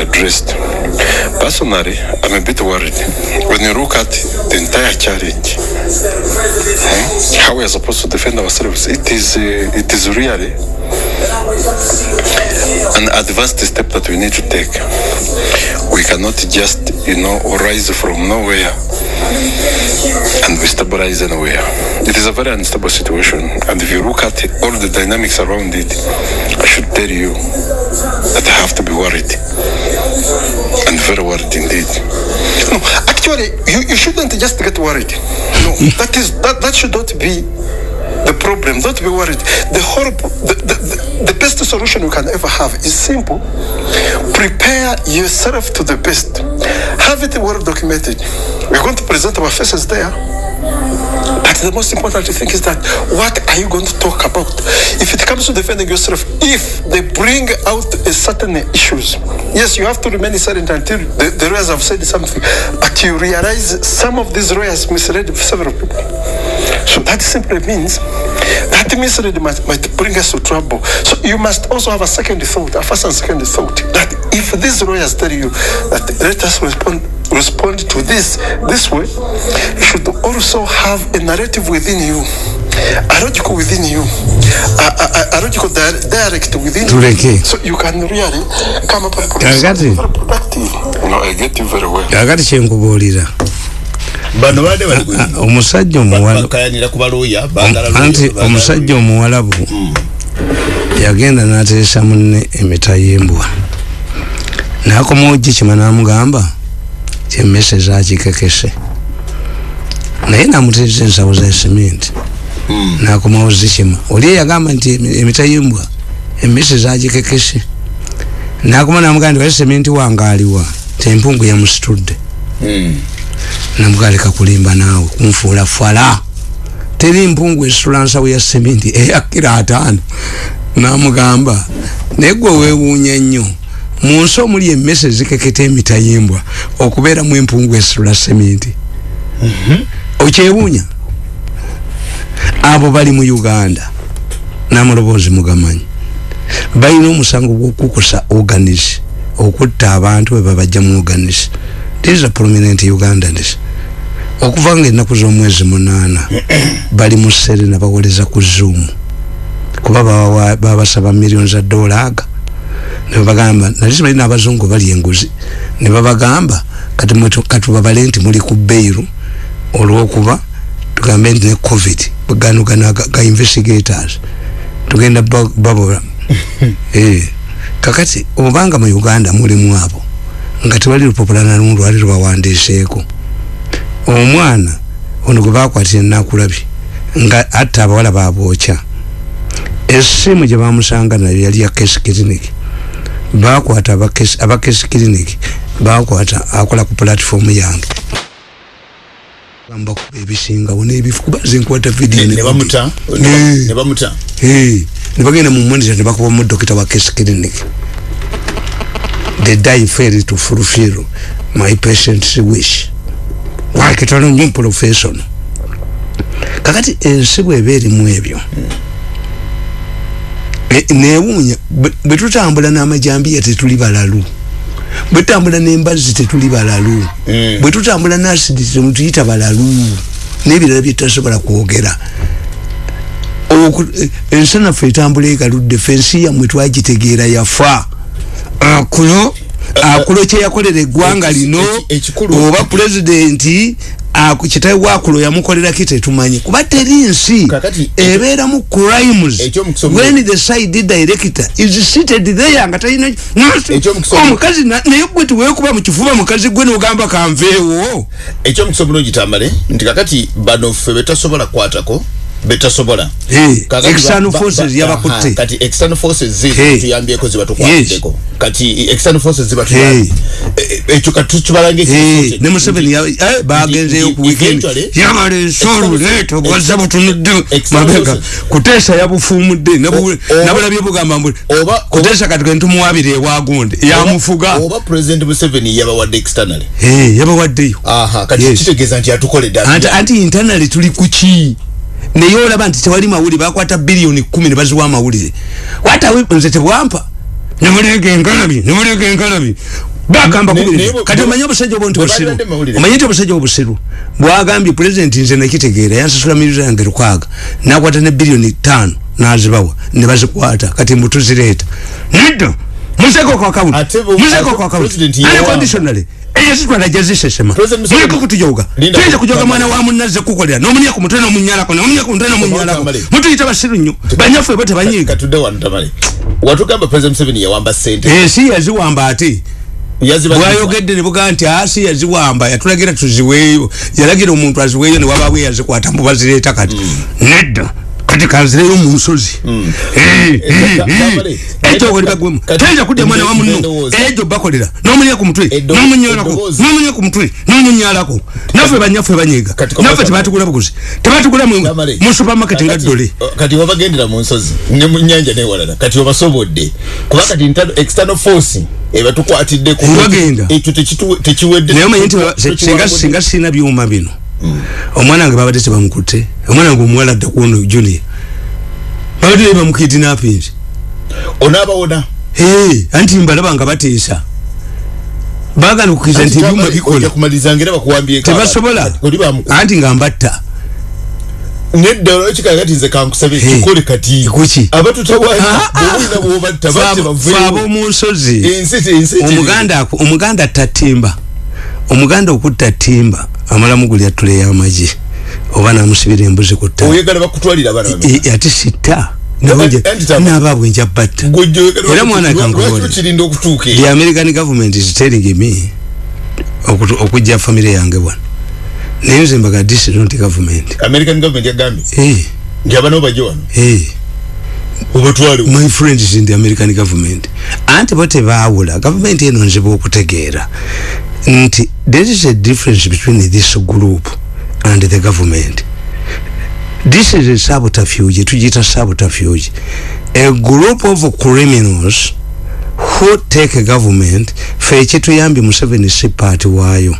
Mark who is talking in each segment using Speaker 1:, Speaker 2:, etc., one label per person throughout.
Speaker 1: addressed. Personally, I'm a bit worried when you look at the entire challenge. eh, How we are supposed to defend ourselves. It is, uh, it is really an advanced step that we need to take. We cannot just, you know, rise from nowhere and we stabilize anywhere. It is a very unstable situation. And if you look at it, all the dynamics around it, I should tell you that I have to be worried. And very worried indeed. No, actually, you, you shouldn't just get worried. No, that is that, that should not be the problem. Don't be worried. The the, the, the, the best solution you can ever have is simple. Prepare yourself to the best. Have it well documented. We're going to present our faces there. But the most important thing is that what are you going to talk about? If it comes to defending yourself, if they bring out a certain issues, yes, you have to remain silent until the, the lawyers have said something. But you realize some of these lawyers misled several people. So that simply means that mislead might, might bring us to trouble. So you must also have a second thought, a first and second thought, that if these lawyers tell you that let us respond respond to this this way, you should also have a narrative within you, a logical within you, a, a, a- a logical di- dialect within
Speaker 2: Tuleke.
Speaker 1: you. So you can really come up with something very productive. No, I get you very well.
Speaker 3: Bano baadde bali
Speaker 2: omusajja omuwala
Speaker 3: bakayanira ku balooya baagala
Speaker 2: anti omusajja omuwalabu yagenda n'ateesa munne emita y'embwa. N'akomawo gikima n'amugamba kyemmese zakikekese naye n'amuteesa ensawo za simenti n'akomawo zikima. Oli yagamba nti emi- emita y'embwa emmese zagikekese n'akoma n'amugamba nti wali simenti wange aliwa tempungu yamusitudde.
Speaker 3: Mm.
Speaker 2: Namugaleka kulimba naawe kunfuula fala. Teri mpungu esitula nsawo ya sementi eyakira ataano. Namugamba naye gwe weewuunya nnyo mu nsi omuli emmese zikeketa emita yembwa okubeeramu empungu esitula sementi okyewuunya abo bali mu uganda namuloboozi mugamanyi balina omusango gwokukusa organis okutta abantu bwe babajja mu organis these are prominent ugandans. Okuva nga ennaku z'omwezi munaana bali mu serena bawoleza ku zoom. Kuba babasaba million za dolaaga nebabagamba nali simanyi n'abazungu bali enguzi. Ne babagamba kati katubabale nti muli ku beiru. Olwokuba tugambe nti ne covid gano gano ga- ga investigators. Tugenda ba- babola Eh, kakati obanga mu uganda mulimu abo nga tewali lupapula nalumu lwali lubawandiiseeko omwana ono gwe bakwatira enakulabye nga atta abawala babwokya essimu gye bamusanga nayo yali ya kesi clinic. Bakwata abakesi clinic bakwata akola ku platform yange. Gamba kuba ebisingawo n'ebifu kuba zinkwata video
Speaker 3: ne bamuta?
Speaker 2: Eh.
Speaker 3: ne bamuta?
Speaker 2: Hey, nebagenda mu monitor ne bakubamu dokita wa case clinic the die failed to fulfill my patient's wish. Wakitono nyo professional kakati ensi bweba erimu ebyo E- newuunya bwe- tutambula n'amajambiya tetuli balalu. Bwe tutambula n'embazzi tetuli balalu.
Speaker 3: Mm.
Speaker 2: bwe tutambula n'asidi temutuyita balalu. N'ebirala bye tutasobola kwogera. Eh, ensanafu etambula egaludde fensi yammwe twagitegeera yafa akulo akulo kyeyakolera eggwanga lino oba pulezidenti kitawe wakulo yamukoleraki tetumanyi. Kuba teri nsi. Ebeeramu crimes. when the side director is seated there nga talina omukazi na- naye gwe tiweekuba mu kifuba mukazi gwe nogamba kanveewo.
Speaker 3: Ekyomukisa obulungi tambale nti kakati bano ffe betasobola kukwatako betasobola Kakati
Speaker 2: external forces
Speaker 3: ba-
Speaker 2: yabakutte.
Speaker 3: aha, kati external forces zi
Speaker 2: Hey.
Speaker 3: tuyambyeko ziba tukwaddeko kati external forces ziba
Speaker 2: Hey.
Speaker 3: tuyambye Eh, eh, ekyo kati tukibalanga
Speaker 2: Eh, ne Museveni ya- eh, bagenzeyo ku weekend.
Speaker 3: Eventually-
Speaker 2: yamala ensolu leeta bwazza butunudde
Speaker 3: External
Speaker 2: mabega.
Speaker 3: forces.
Speaker 2: kuteesa yabufumudde
Speaker 3: O- oba-
Speaker 2: nabulabye bugamba mbu
Speaker 3: Oba-
Speaker 2: kuteesa kati gentumuwabira ewagunde yamufuga.
Speaker 3: oba president museveni yabawadde externally.
Speaker 2: Eh, yabawaddeyo.
Speaker 3: Aha kati
Speaker 2: Yes.
Speaker 3: kitegeeza nti atukoledde
Speaker 2: anti anti internally tuli kuki naye olaba nti tewali mawulire bakwata biliyoni kumi ne baziwa amawulire. Watawe nze tebwampa nemulega enkalabi nemulega enkalabi. Bagamba
Speaker 3: Ne-
Speaker 2: kubiri kati omanye obusajja obwo nti busiru omanye nti obusajja obusiru? Bwagambye pulezidenti nze nakitegeera yansasula milioni yange lukwaga nakwata ne biliyoni tano nazibawa ne bazikwata. Kati mbu tuzireeta nedda muzeko ku account
Speaker 3: Ate bu-
Speaker 2: muzeko
Speaker 3: ate
Speaker 2: ku account
Speaker 3: President yawamba.
Speaker 2: unconditionally eyazitwala jazisesema
Speaker 3: President Museveni-
Speaker 2: muliko kutujoga
Speaker 3: Linda.
Speaker 2: Tuyinza
Speaker 3: ku-
Speaker 2: kujoga
Speaker 3: Kamale.
Speaker 2: mwana wa munnaze kukolera nomunya ku mutwe nomunyalako nomunya ku mutwe nomunyalako
Speaker 3: Kamale.
Speaker 2: mutuyita basiru nnyo banyaffe bo tebanyiiga
Speaker 3: katudde wano tamale watugamba president museveni yawamba sente.
Speaker 2: Ensi yaziwamba ate
Speaker 3: yaziba
Speaker 2: bwayogedde ne bugaa nti asi yaziwamba yatulagira tuziweeyo yalagira omuntu aziweeyo ne wabaawo yazikwata mubazireeta kati. Nedda kati kanzireyo mu nsozi ekyo oli bagwemu
Speaker 3: Kati-
Speaker 2: tayinza kudya mwana wa munno.
Speaker 3: Eddoboozi.
Speaker 2: ekyo bakolera. N'omunya ku mutwe.
Speaker 3: Eddo-
Speaker 2: n'omunyalako
Speaker 3: eddoboozi.
Speaker 2: n'omunya ku mutwe. N'omunyalako naffe banyaffe banyiiga
Speaker 3: Kati kwa
Speaker 2: naffe
Speaker 3: Kamale.
Speaker 2: tebatugula buguzi. Tebatugula mu mu supermarket nga ddole.
Speaker 3: kati wabagendera mu nsozi ne mu nyanja newalala kati obasobodde kuba kati internal- external force ebatukwatidde ku-
Speaker 2: Ewagenda.
Speaker 3: ekyo tekiwedde
Speaker 2: naye omanyi nti ba- se-
Speaker 3: Tekiwabudde.
Speaker 2: singa singa sirina byuma bino omwana wange babadde tebamukutte omwana wange omuwala adda kuono junior babadde bamukidinapinzi
Speaker 3: onaabawona
Speaker 2: Hey, anti mbalaba nga bateesa. Bagana okukkiriza nti ebyuma
Speaker 3: ojja
Speaker 2: bikola.
Speaker 3: kumaliriza ngera bakuwambyeko
Speaker 2: tebasobola.
Speaker 3: Abantu. oli bamuku
Speaker 2: anti nga mbatta.
Speaker 3: Nedda olwekikala kati nze kankusabe kikole kati.
Speaker 2: Kuki?
Speaker 3: abatutawaanya
Speaker 2: Ah, ah, ab'omu nsozi. Omuganda ako- omuganda okutta timba amalamu guli atula ey'amagye oba namusibira embuzi ku ate sitta.
Speaker 3: Anti tama-
Speaker 2: nabaabwe nja batta. Era mwana
Speaker 3: okutuuka
Speaker 2: the american government is telling me okujja famire yange bwana. Naye nze mbaga this is not government.
Speaker 3: American government yagambye?
Speaker 2: Hey,
Speaker 3: nti abana bo bajje wano?
Speaker 2: Hey.
Speaker 3: obatwale
Speaker 2: my friends in the american government. Anti bo tebaawula gavumenti eno nzibu okutegeera nti there is a difference between this group and the government. This is a subterfuge tugiyita subterfuge. A group of criminals who take a government fe ekituyambye museveni si paati waayo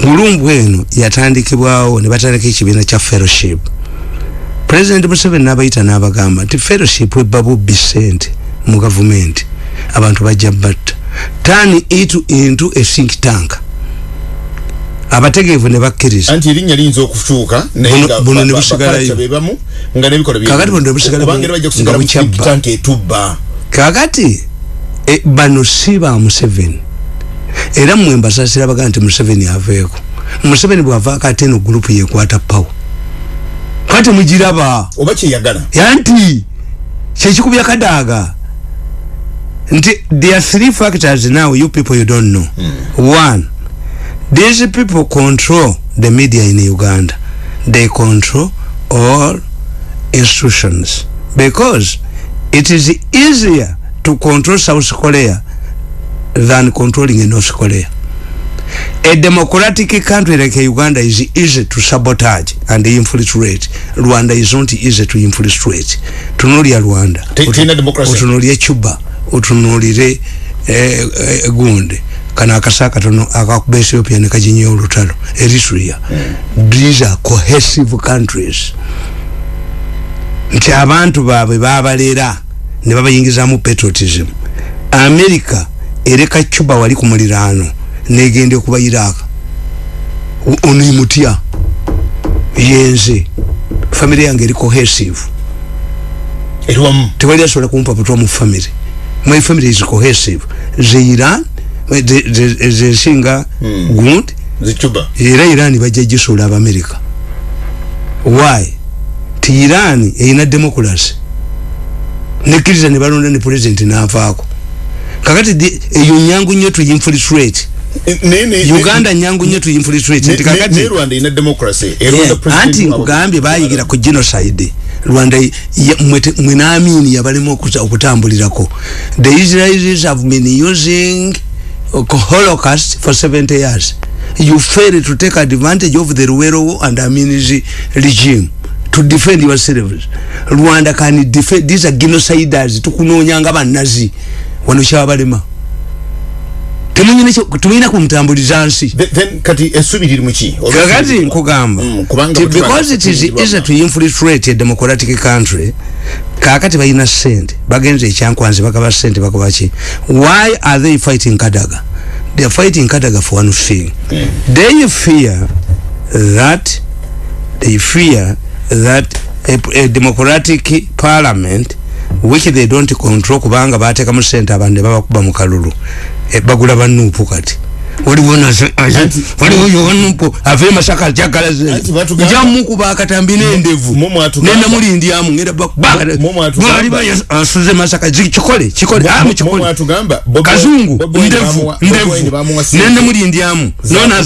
Speaker 2: gulumbu eno yatandikibwawo ne batandika ekibiina kya fellowship. President museveni n'abayita n'abagamba nti fellowship ebba bubbi sente mu gavumenti abantu bajja batta turn it into a think tank abategeevu ne bakkiriza
Speaker 3: anti erinnya liyinza okukyuka
Speaker 2: Buno- ne busigalayo.
Speaker 3: nga nebikola
Speaker 2: Kakati buno ne
Speaker 3: mu
Speaker 2: bukyabba.
Speaker 3: etubba
Speaker 2: kakati e, bano si ba museveni era mmwe mbasasira baga nti museveni aveeko museveni bwavaako ate eno gurupu yekwata pawo kati mugiraba
Speaker 3: oba kyeyagala
Speaker 2: yanti kyekikubya kadaaga nti there are three factors now you people you don't know one these people control the media in uganda they control all institutions because it is easier to control south korea than controlling north korea a democratic country like Uganda is easy to sabotage and infiltrate. Rwanda is not easy to infiltrate. Tunulia Rwanda. Utunulie Cuba. Utunulire eh, eh, Gunde. Kana akasaka tono akakuba Ethiopia ne kajinye olutalo. Eritrea. These are cohesive countries. Nti abantu baabwe babalera ne babayingizamu patriotism. America ereka Cuba wali ku muliraano negende kuba Iraq onimutya yenze family yange eri cohesive tewali asobola kumpa putwa mu family my family is cohesive. Ze Iran ze- ze- zensinga gundi.
Speaker 3: Zicuba
Speaker 2: era Iran bajja gisuula abamerika why? Ti Iran erina democracy. Nekkiriza ne balonda ne president n'avaako. Kakati eyo nyangu nnyo tuyinfiltrate uganda nyangu nnyo tuyinfiltrate nti
Speaker 3: ne
Speaker 2: kakati
Speaker 3: rwanda ina democracy.
Speaker 2: Yeah,
Speaker 3: erwanda president
Speaker 2: anti nkugambye bayigira ku genocide rwanda ya- mwete- mwe naamini yabalemu okuza- okutambulirako. The israelis have been using holocaust for 70 years. You fail to take advantage of the ruwero and aminis regime to defend yourselves rwanda can defend these are genociders tukunonyanga banazi. Wano kyabalema temuyina kumutambuliza nsi.
Speaker 3: Kati essubi liri muki
Speaker 2: kakati nkugamba.
Speaker 3: Mm,
Speaker 2: because it is easy to infiltrate a democratic country kakati balina sente bagenze ekyankwanzi bagaba sente bagaba ki? Why are they fighting kadaga? They are fighting kadaga for one thing. They fear that they fear that a, a democratic parliament which they don't control kubanga batekamu sente abantu ne babakuba mu kalulu bagula banuupu kati. Waliwo waliwo yowanuupu ave masaka akyagala
Speaker 3: Anti batugamba-
Speaker 2: njamukuba akatambi n'endevu
Speaker 3: Mu mwatugamba-
Speaker 2: nenda mulindyamu ngenda
Speaker 3: Mu mwatugamba-
Speaker 2: asuze masaka kikole kikole
Speaker 3: Mu-
Speaker 2: amu
Speaker 3: mu
Speaker 2: kikole
Speaker 3: mwatugamba, Bobi-
Speaker 2: kazungu
Speaker 3: Bobi Wine
Speaker 2: ndevu ndevu.
Speaker 3: Bamuwa sente.
Speaker 2: nende mulindyamu
Speaker 3: Za-
Speaker 2: nona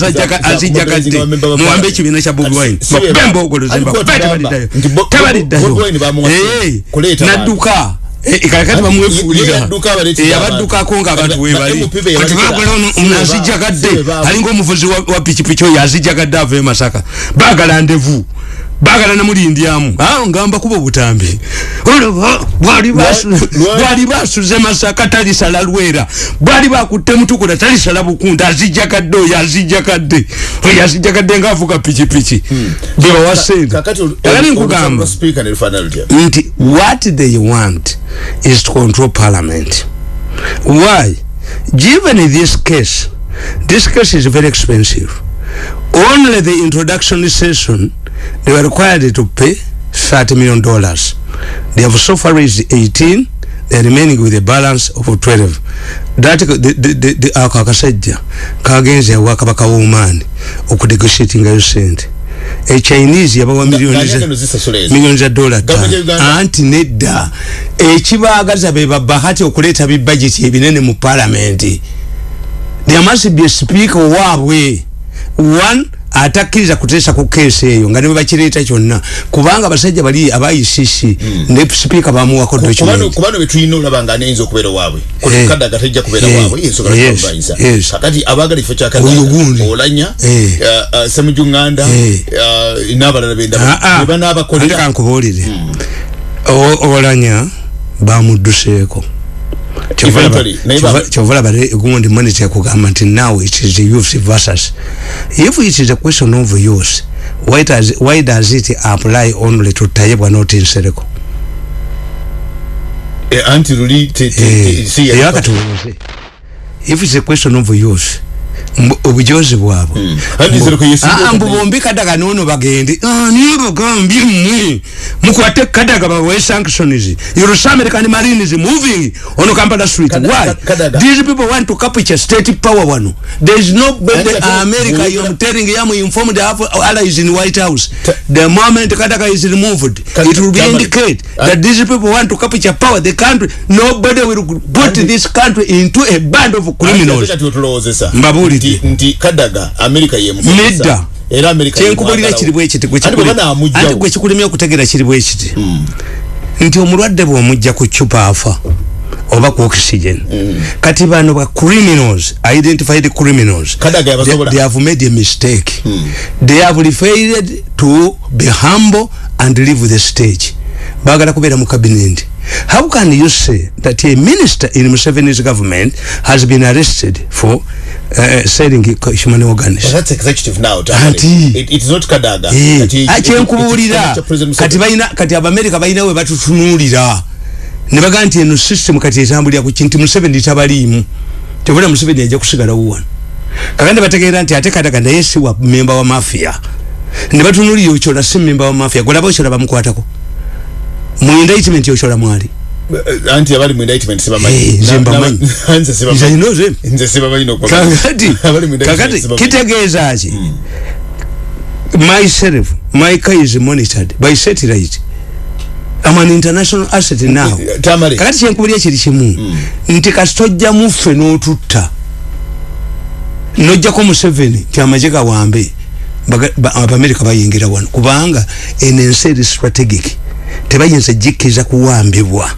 Speaker 3: wa
Speaker 2: muwambe ekibiina kya bobi wine.
Speaker 3: Si- si we ba-
Speaker 2: bemba ogoloze
Speaker 3: Alikuwa
Speaker 2: mba
Speaker 3: tugamba
Speaker 2: tabaliddayo
Speaker 3: nti Bo-
Speaker 2: tabaliddayo
Speaker 3: Bobi Wine bamuwa sente. Kuleeta abantu.
Speaker 2: nadduka Eh, kakati
Speaker 3: Ye-
Speaker 2: bamwefuulira
Speaker 3: ye yadduka abaleeta
Speaker 2: Eh,
Speaker 3: abantu.
Speaker 2: abaddukako nga abantu webali
Speaker 3: na MPP
Speaker 2: kati ono ono
Speaker 3: we ba-
Speaker 2: azijjagadde
Speaker 3: si we ba-
Speaker 2: alinga omuvuzi wa wa pikipiki oyo azijjagadde ava emasaka baagala ndevu baagala namulindyamu ngamba kuba obutambi olaba bwali basuze masaka talisala lwera. Bwali bakutte mutukula talisala bukunda azijjagadde oyo azijjagadde. Oyo azijjagadde ngaavuga pikipiki. Bebawa sente
Speaker 3: kakati olu-
Speaker 2: agala
Speaker 3: olu-
Speaker 2: nkugamba.
Speaker 3: olusambo speaker ne lufaanana lutya
Speaker 2: nti what they want is to control parliament. Why? Given this case this case is very expensive. Only the introduction session they were required to pay 30 million dollars. They have so far raised 18 they're remaining with a balance of 12 that the, the, the, ako akasajja kagenze awakabaka w'omaani okunegotiatingayo sente echinese yabawa miliyoni
Speaker 3: Ng'anyagala
Speaker 2: za-
Speaker 3: nozisasula ezo.
Speaker 2: miliyoni za dola
Speaker 3: Gavumenti ya Uganda.
Speaker 2: ttaano anti nedda ekibaagaza be babahati okuleeta bibajeti ebinene mu palamenti there must be a speaker waabwe one atakkiriza kuteesa ku keesi eyo nga ne bakireeta kyonna. Kubanga abasajja bali aba ICC ne sipiika bamuwako
Speaker 3: kubano
Speaker 2: document
Speaker 3: kubano betulina olaba nga nayinza okubeera waabwe.
Speaker 2: Eh.
Speaker 3: kadaga tajja kubeera
Speaker 2: Eh.
Speaker 3: waabwe
Speaker 2: Yes.
Speaker 3: kakati abaagala ifo
Speaker 2: Oyo
Speaker 3: kyakadaga
Speaker 2: gundi.
Speaker 3: olanya
Speaker 2: Eh.
Speaker 3: semujunganda uh, n'abalala benda ne banaabakolera.
Speaker 2: Kankubuulire O- olanya bamudduseeko
Speaker 3: Eventually, naye ba-
Speaker 2: kyovalaba gundi monitor kugamba nti now it is the youth versus. If it is a question of youth why does, why does it apply only to tayebwa not nsereko?
Speaker 3: Eh, anti luli te- si
Speaker 2: yakatubuuze if it's a question of youth obujozi bwabwe.
Speaker 3: Nsereko yesigwa
Speaker 2: Ah, mbu
Speaker 3: okudde-
Speaker 2: bombi kadaga nono bagende Ah, niyo bagambye mmwe mukwate kadaga bawe sanctions your american marine is moving on kampala street. Why? These people want to capture state power wano. There is no
Speaker 3: ate-
Speaker 2: america
Speaker 3: Bwogera-
Speaker 2: you're telling them informed have allies in white house. The moment kadaga is removed it will be indicate that these people want to capture power. The country nobody will put this country into a band of criminals. Mbabuulidde.
Speaker 3: Nti- nti kadaga amerika yemukozesa
Speaker 2: Nedda.
Speaker 3: era amerika
Speaker 2: kyenkubulira kiri bwekiti
Speaker 3: anti banaamugjawo
Speaker 2: gwe kikulimya okutegeera kiri bwekiti nti omulwadde bwomujja ku cupa afa oba ku oxygen kati bano ba criminals identified criminals
Speaker 3: Kadaga
Speaker 2: they, they have made a mistake. They have referred to be humble and leave the stage. Bagala kubeera mu cabinet how can you say that a minister in Museveni's government has been arrested for uh, selling human organs?
Speaker 3: That's executive now.
Speaker 2: Anti.
Speaker 3: It- it is not kadaga
Speaker 2: Eh,
Speaker 3: Kati-
Speaker 2: ah,
Speaker 3: it- it- President
Speaker 2: kati balina kati abamerika balina we batutunuulira. Ne bagaa nti eno system kati etambulira ku kinti museveni tabaliimu. Tebula museveni ajja kusigalawo wano. Kakandi bategeera nti ate kadaga naye si wa memba wa mafia. Ne batunuulira okyola si memba wa mafia. Golaba okyola bamukwatako mu indictment okyola mwali
Speaker 3: Eh, anti abali mu indictment
Speaker 2: Eh,
Speaker 3: sibamanyi
Speaker 2: nze
Speaker 3: Na-
Speaker 2: mbamanyi.
Speaker 3: na- nze sibamanyi.
Speaker 2: Nze ayina oze.
Speaker 3: nze sibamanyi n'okuba-
Speaker 2: kakati
Speaker 3: Abali mu indictment
Speaker 2: kakati
Speaker 3: sibamanyi.
Speaker 2: kitegeeza ki myself my car is monitored by satellite I'm an international asset now
Speaker 3: Tamari.
Speaker 2: kakati kyenkubulya kiri kimu nti kasitojja muffe n'otutta nojjako museveni nti amagye gawambe baga- ba- abamerika bayingira wano kubanga eno ensi eri strategic tebayinza jikkiriza kuwambibwa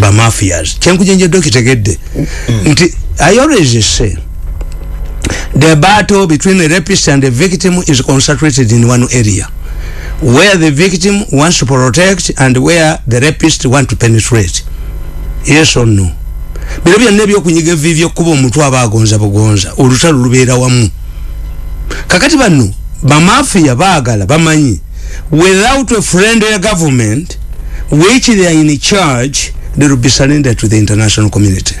Speaker 2: bamafias kyenkujenjedde okitegedde nti i always say the battle between the rapist and the victim is concentrated in one area where the victim wants to protect and where the rapist want to penetrate. Yes or no? Bino byonna ebyokunyiga evivi okkuba omutwe aba agonza bugonza olutalo lubeera wamu. Kakati bano bamafiya baagala bamanyi without a friendly government which they are in charge they will be surrendered to the international community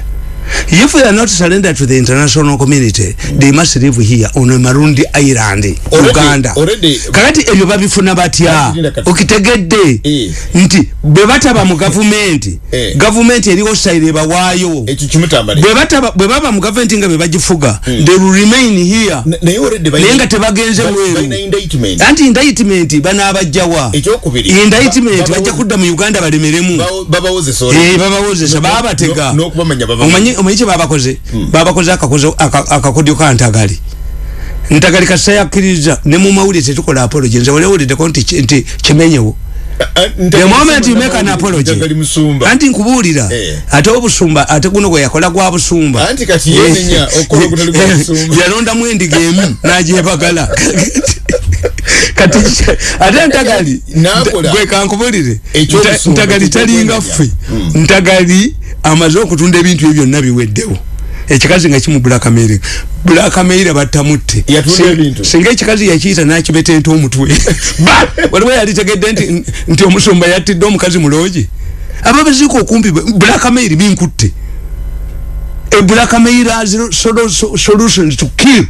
Speaker 2: if they are not surrendered to the international community they must live here on marundi island
Speaker 3: Already-
Speaker 2: uganda.
Speaker 3: already-
Speaker 2: kakati ebyo babifuna batya? Okitegedde.
Speaker 3: Eh.
Speaker 2: nti bwe bataba mu gavumenti
Speaker 3: Eh.
Speaker 2: gavumenti eriwo sayire bawaayo
Speaker 3: ekyo kimutambale.
Speaker 2: Bwe bataba bwe baba mu gavumenti nga bwe bagifuga they will remain here.
Speaker 3: Na- naye already
Speaker 2: naye nga tebagenze mweru
Speaker 3: indictment.
Speaker 2: Anti indictment banaabajjawa
Speaker 3: ekyokubiri
Speaker 2: indictment
Speaker 3: ba-
Speaker 2: bajja
Speaker 3: babawo-
Speaker 2: kudda mu uganda balemeremu.
Speaker 3: bawo- babawozesa olwo.
Speaker 2: Eh, babawozesa baabatega.
Speaker 3: No- n'okubamanya babamanya.
Speaker 2: omanyi omanyi kye babakoze? Aka- akakodyo ka ntagali ntagali kasita yakkiriza ne mu mawulire tetukola apology. Nze walewuliddeko nti ki- nti kimenyewo. The moment you make an
Speaker 3: na-
Speaker 2: apology. Anti nkubuulira
Speaker 3: Eh.
Speaker 2: ate obusumba ate guno gwe yakola gwa busumba.
Speaker 3: Gwa busumba.
Speaker 2: yalondamu endiga emu n'agyebagala. Kati ate ntagali gwe kankubulire ntagali talinga ffe. Ntagali amaze okutunda ebintu ebyo byonna biweddewo. Ekikazi nga kimu bulakameire battamutte
Speaker 3: Yatunda
Speaker 2: Sin-
Speaker 3: ebintu.
Speaker 2: singa ekikazi yakiyita nakibetenta omutwe. Ba! waliwo yali tegedde nti nti omusumba yattidde omukazi muloogi aba baziika okumpi bulakameiri binkutte. A blackmail has solo, so, solutions to kill.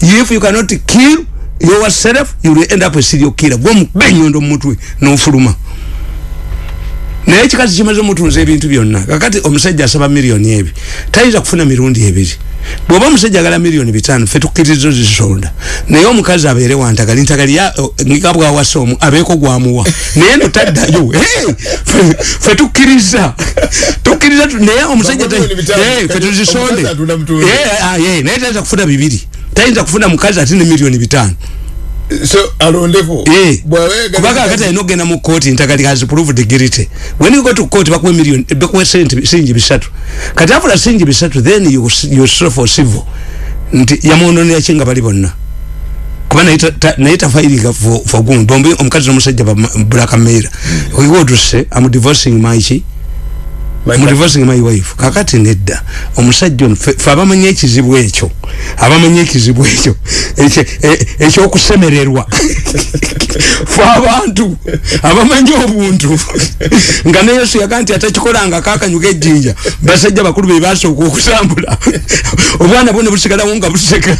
Speaker 2: If you cannot kill yourself you will end up a serial killer. Gwomu benyondo mumutwe nofuluma naye ekikazi kimaze mutunza ebintu byonna kakati omusajja asaba miliyoni ebi tayinza kufuna mirundi ebiri bwoba omusajja agala miliyoni bitano fe tukkirizo zisonda naye omukazi abeere wantagali ntagali o, nga bwawasa omu abeeko gwamuwa naye no taddayo Hey! Fe- fe tukkiriza tukkiriza tu- naye omusajja ta-
Speaker 3: Miliyoni bitano.
Speaker 2: Eh, fe
Speaker 3: Kati
Speaker 2: tuzisonde. Eh, ah, eh, naye tayinza kufuna bibiri tayinza kufuna mukazi ate ne miliyoni bitano
Speaker 3: so alondeko
Speaker 2: Eh,
Speaker 3: bwawega
Speaker 2: kubanga akati alina okgenda mu kooti ntagali has proved guilty when you go to court bakuwe million bakuwe sente singi bisatu. Kati afula singi bisatu then you, you sue for civil. Nti yamwononera ki nga bali bonna. Kuba naye ta- ta- naye tafairinga for, for gun bombi omukazi n'omusajja blackmaira oiwotuse am divorcing maiki mu divorcing my wife kakati nedda. Omusajja ono fe abamanyi ekizibu ekyo. Abamanyi ekizibu ekyo. E- ekyokusemererwa. Fe abantu. Abamanyi obuntu. Nga ne yesu yaga nti atakikolanga kakanyuga ejjinja. Basajja bakulu be basooka okusambula. Obwana bwo ne busigalawo nga buseka.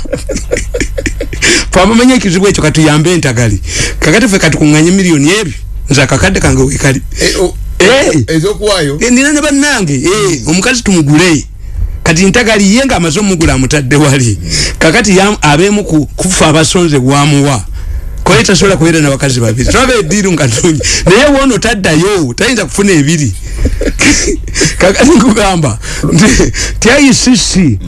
Speaker 2: Fe abamanyi ekizibu ekyo katuyambe entagali kakati fe katukuŋŋanye miliyoni ebyo nze akakadde kange wekali Eh.
Speaker 3: ezokuwayo
Speaker 2: Eh, nina ne bannange eh, omukazi tumugule. Kati ntagali ye nga amaze omugula amutadde wali. Kakati abeemu ku- kufa abasonze wamuwa kwaye tasobola kubeera nabakazi babiri. Twaba ediiru nga nungi naye woono taddayo tayinza kufuna ebiri. Kakati nkugamba nti- ti icc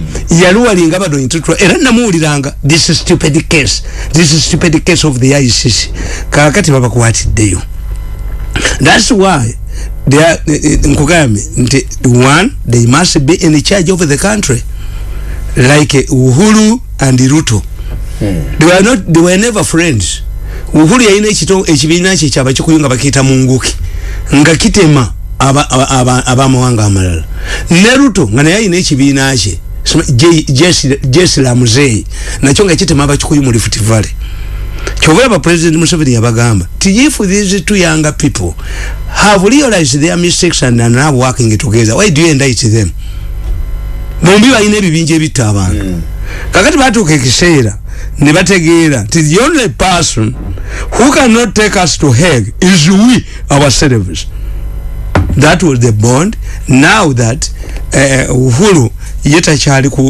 Speaker 2: yaluwalinga bado intutwa era namuwuliranga this is stupid case. This is stupid case of the icc kakati babakwatiddeyo that's why they are nkugambye nti one they must be in charge of the country. Like uh, uhuru and ruto. They were not they were never friends. Uhuru yalina ekito ekibiina kye kyaba kikuyunga bakiyita munguki. Nga kitema aba- aba- aba- abamawanga amalala. Ne ruto nga naye alina ekibiina kye jesilamuzeyi nakyo nga kitema abakikuyu mu lifuti valley kyovulaba president museveni yabagamba ti if these two younger people have realized their mistakes and are now working together why do you indict them? Bombi balina ebibinja ebitta abantu kakati batuuka ekiseera ne bategeera nti the only person who cannot take us to heg is we ourselves that was the bond. Now that uh, uhuru yetachari kuluturizo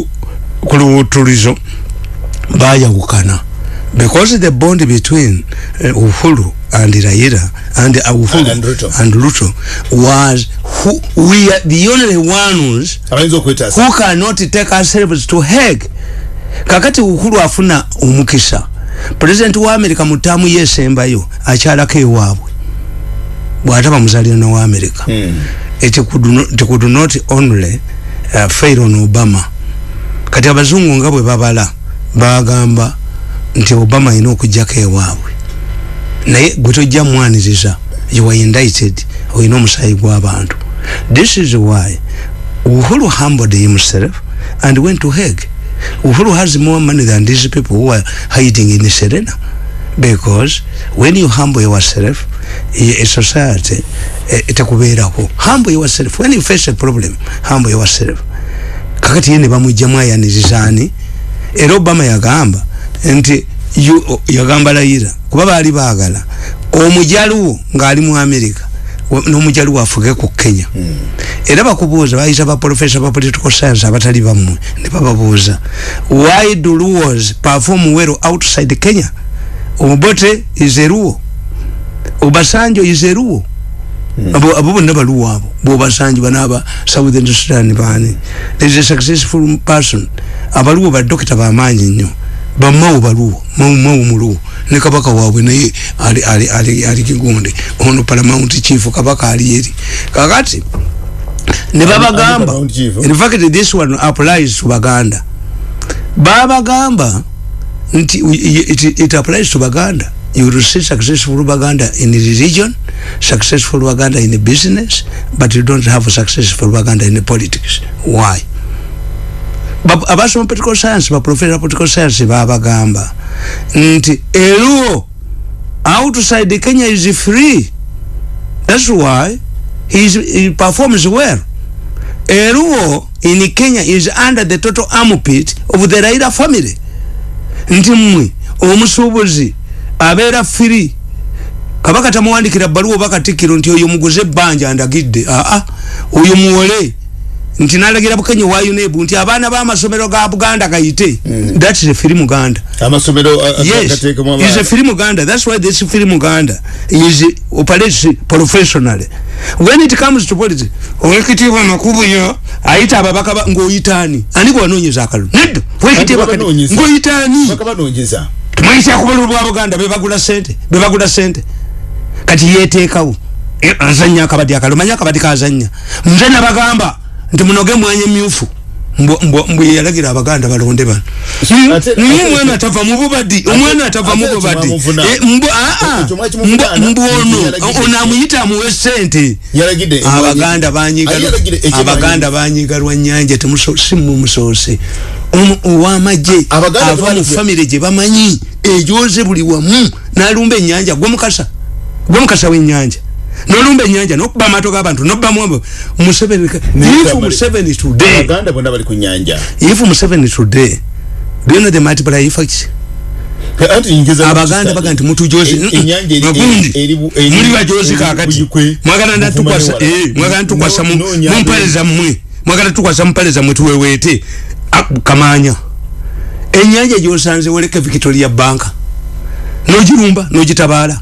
Speaker 2: baya ku luwutulizo bayawukana because the bond between uh, uhuru and raila and uh, uhuru
Speaker 3: And Ruto.
Speaker 2: and ruto was who, we are the only ones who cannot take ourselves to heg kakati uhuru afuna omukisa. President wa america mu ttaamu yesembayo akyalako ewaabwe. Bw'ataba muzalirano wa america. It could, no, it could not only uh, fail on obama. Kati abazungu nga bwe babala bagamba nti obama alina okugjako ewaabwe. Naye gwe tojja mwaniriza you were indicted olina omusaayi gw'abantu. This is why uhuru humbled himself and went to Hague. Uhuru has more money than these people who are hiding in serena. Because when you humble yourself a society eh, etakubeerako humble yourself. When you face a problem humble yourself. Kakati ye ne bamugjamu ayanirizaani era obama yagamba nti yu- yagamba layira kuba baali baagala. Omujaluwo ng'ali mu amerika wa- n'omujaluwo afuge ku kenya. Era bakubuuza bayita baprofesa ba political science abatali bammwe ne bababuuza why do luos perform well outside kenya? Omubote is luo. Obasanjo is a luo. Abo abo bonna baluwo abo. Bwobasanji banaaba southern sudan baani is a successful person. Abaluwo badokita bamaanyi nnyo bamawo baluwo mawu muluwo ne kabaka waabwe naye ali kigunde ono paramount chief kabaka ali eri kakati ne babagamba
Speaker 3: Paramount chief?
Speaker 2: in fact this one applies to baganda. Babagamba nti it, it applies to baganda. You will see successful baganda in the region successful baganda in the business but you don't have successful baganda in the politics. Why abasoma political science baprofesa political science babagamba nti eluo outside kenya is free? That's why he's, he performs well. Eluo in kenya is under the total armpit of the raila family. Nti mmwe omusuubuzi abeera firi kabaka tamuwandikira baluwa oba katikkiro nti oyo muguze ebbanja ndagidde aa oyo muwole nti nalagira bukenya wa unebu nti abaana b'amasomero ga buganda gayite that is a firi muganda.
Speaker 3: Amasomero a- a-
Speaker 2: yes.
Speaker 3: gateekemu
Speaker 2: is a film Uganda that's why this film Uganda is operates professionally. When it comes to politics owekitiibwa makubuyo ayita ababaka ba- ng'oyitaani. Ani gwanonyeza akalulu? Nedda. Wekitiibwa kati
Speaker 3: babanoonyeza.
Speaker 2: ng'oyitaani.
Speaker 3: Baka banoonyeza
Speaker 2: tumanyisa ku bululu bwa buganda bebagula sente bebagula sente kati yeteekawo E, azanya akabadi akalulu. Manya akabadi kazanya nze nabagamba nti munoge mwanya emyufu mbwe yalagira abaganda balonde bano. Niye omwana atava mu bubadi omwana atava mu bubadi. Eh,
Speaker 3: Ekyo mwakimuvuna,
Speaker 2: mbwe ono amuyita amuwe sente abaganda banyiga abaganda banyiga lwanyanja simumusoose owamagye
Speaker 3: Abaganda
Speaker 2: ava mu famire gye bamanyi ejoze buli wamu nalumba enyanja gwe mukasa gwe mukasa w'enyanja nolumba enyanja nokuba amaato g'abantu nobamu abo. Museveni if museveni today.
Speaker 3: Abaganda bonna bali ku nyanja.
Speaker 2: If museveni today do you know the multiplier effect abaganda baga nti
Speaker 3: E- enyanja eri-
Speaker 2: bagundi
Speaker 3: eri- eri-
Speaker 2: muli bajozi
Speaker 3: eri-
Speaker 2: kakati mwagala natukwasa
Speaker 3: newala.
Speaker 2: eh, mwagala tukwasa mu-
Speaker 3: No- no nyanja.
Speaker 2: mumpale zammwe mwagala tukwasa mumpale zammwe tuweweete. Ah, kamanya enyanja gyosanze woleka victoria banka nogirumba nogitabaala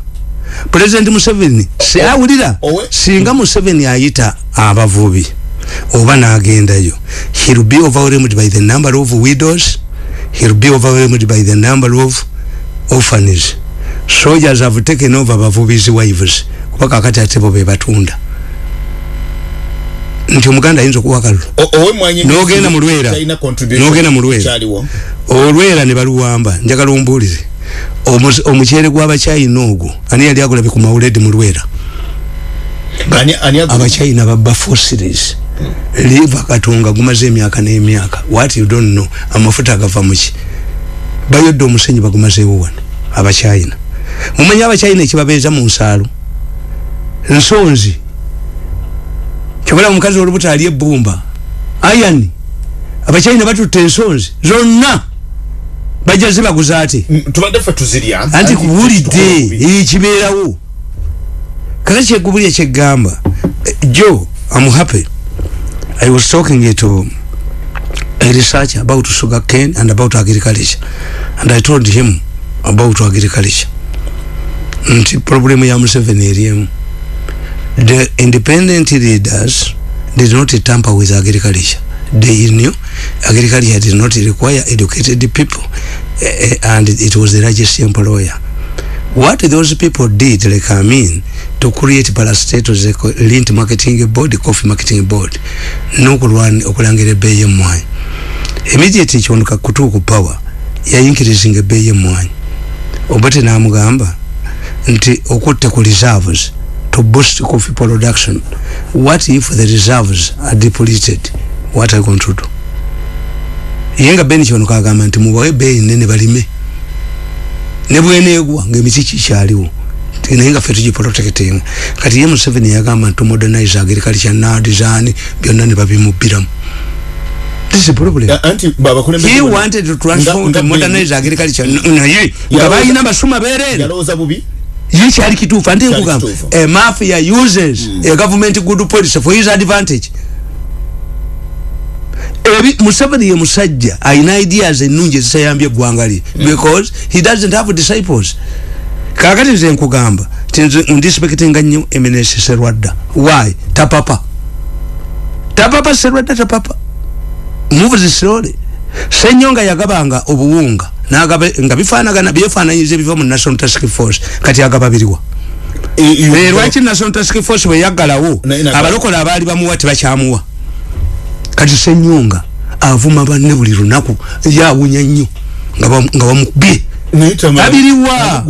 Speaker 2: president museveni si awulira
Speaker 3: owe-
Speaker 2: singa museveni ayita abavubi oba nagendayo he'll be overwhelmed by the number of widows he'll be overwhelmed by the number of orphans. Soldiers have taken over bavubi's wives kuba kakati ate bo bebatunda nti omuganda ayinza okuwa kalulu? N'ogenda mu Lwera.
Speaker 3: China contribution
Speaker 2: N'ogenda mu Lwera.
Speaker 3: kyaliwo.
Speaker 2: Olwera ne baluwamba. Njagala ombuulire Omuze- omuceere gw'abachina ogwo ani yali agulabye ku mawuledi mu lwera? Abachina babba fossilis. Liva katonga gumaze emyaka n'emyaka. What you don't know amafuta agava muki bayodde omusenyi bagumazeewo wano abachina mumanyi abachina ekibabeeza mu nsaalo nsonzi. Kyobala omukazi olubuto ali ebbumba. Ayani abachina batutte ensonzi. Zonna bajja zibaguza ate?
Speaker 3: Mm, tubadde ffe tuzirya.
Speaker 2: Anti kubulidde ekibeerawo kaka kyegubuli ekyegamba Eh, joe i'm happy. I was talking to a researcher about sugar cane and about agriculture. And i told him about agriculture. Nti problemu ya museveni eriemu the independent leaders did not tamper with agriculture they knew agriculture did not require educated people eh, and it was the largest employer. What those people did like I mean to create parastatals like lint marketing board coffee marketing board nokulwana okulangira ebbeeyi emwanyi immediately kyonuka kutuuka power yayinkirizinga ebbeeyi emwanyi obate namugamba nti okutte ku reserves to boost coffee production. What if the reserves are depleted what are you going to do ye nga beni kyonuka agamba nti mubawe ebbeeyi nene balime. Ne bweneegwa ngaemiti kikyaliwo Ti- naye nga ffe tugiprotectinga kati ye museveni yagamba nti modernize agriculture na design byonna ne babimubbiramu. This is a problem.
Speaker 3: Ya, anti baba kule
Speaker 2: he wanted to transform to modernize agriculture. Naye nga balina basuma berere
Speaker 3: yalowooza bubi?
Speaker 2: Ye kyali kituufu. Ante
Speaker 3: Kyali
Speaker 2: nkugamba
Speaker 3: kituufu.
Speaker 2: a mafia uses a government good policy for his advantage museveni ye musajja alina ideas ennungi ezitayambye eggwanga lye. Because he doesn't have disciples. Kakati nze nkugamba ti nze ndisipekitinga nnyo eminesi serwadda. Why? Tapapa. Tapapa serwadda tapapa. Move slowly senyonga yagabanga obuwunga nagaba nga bifanagana byefananyiza ebiva mu national task force kati agaba biriwa. Eh, lwaki national task force bwe yaggalawo? Abalokola abaali bamuwa tebakyamuwa kati senyonga avuma banne buli lunaku yawunya nnyo nga bam- nga bamukubye. Abiriwa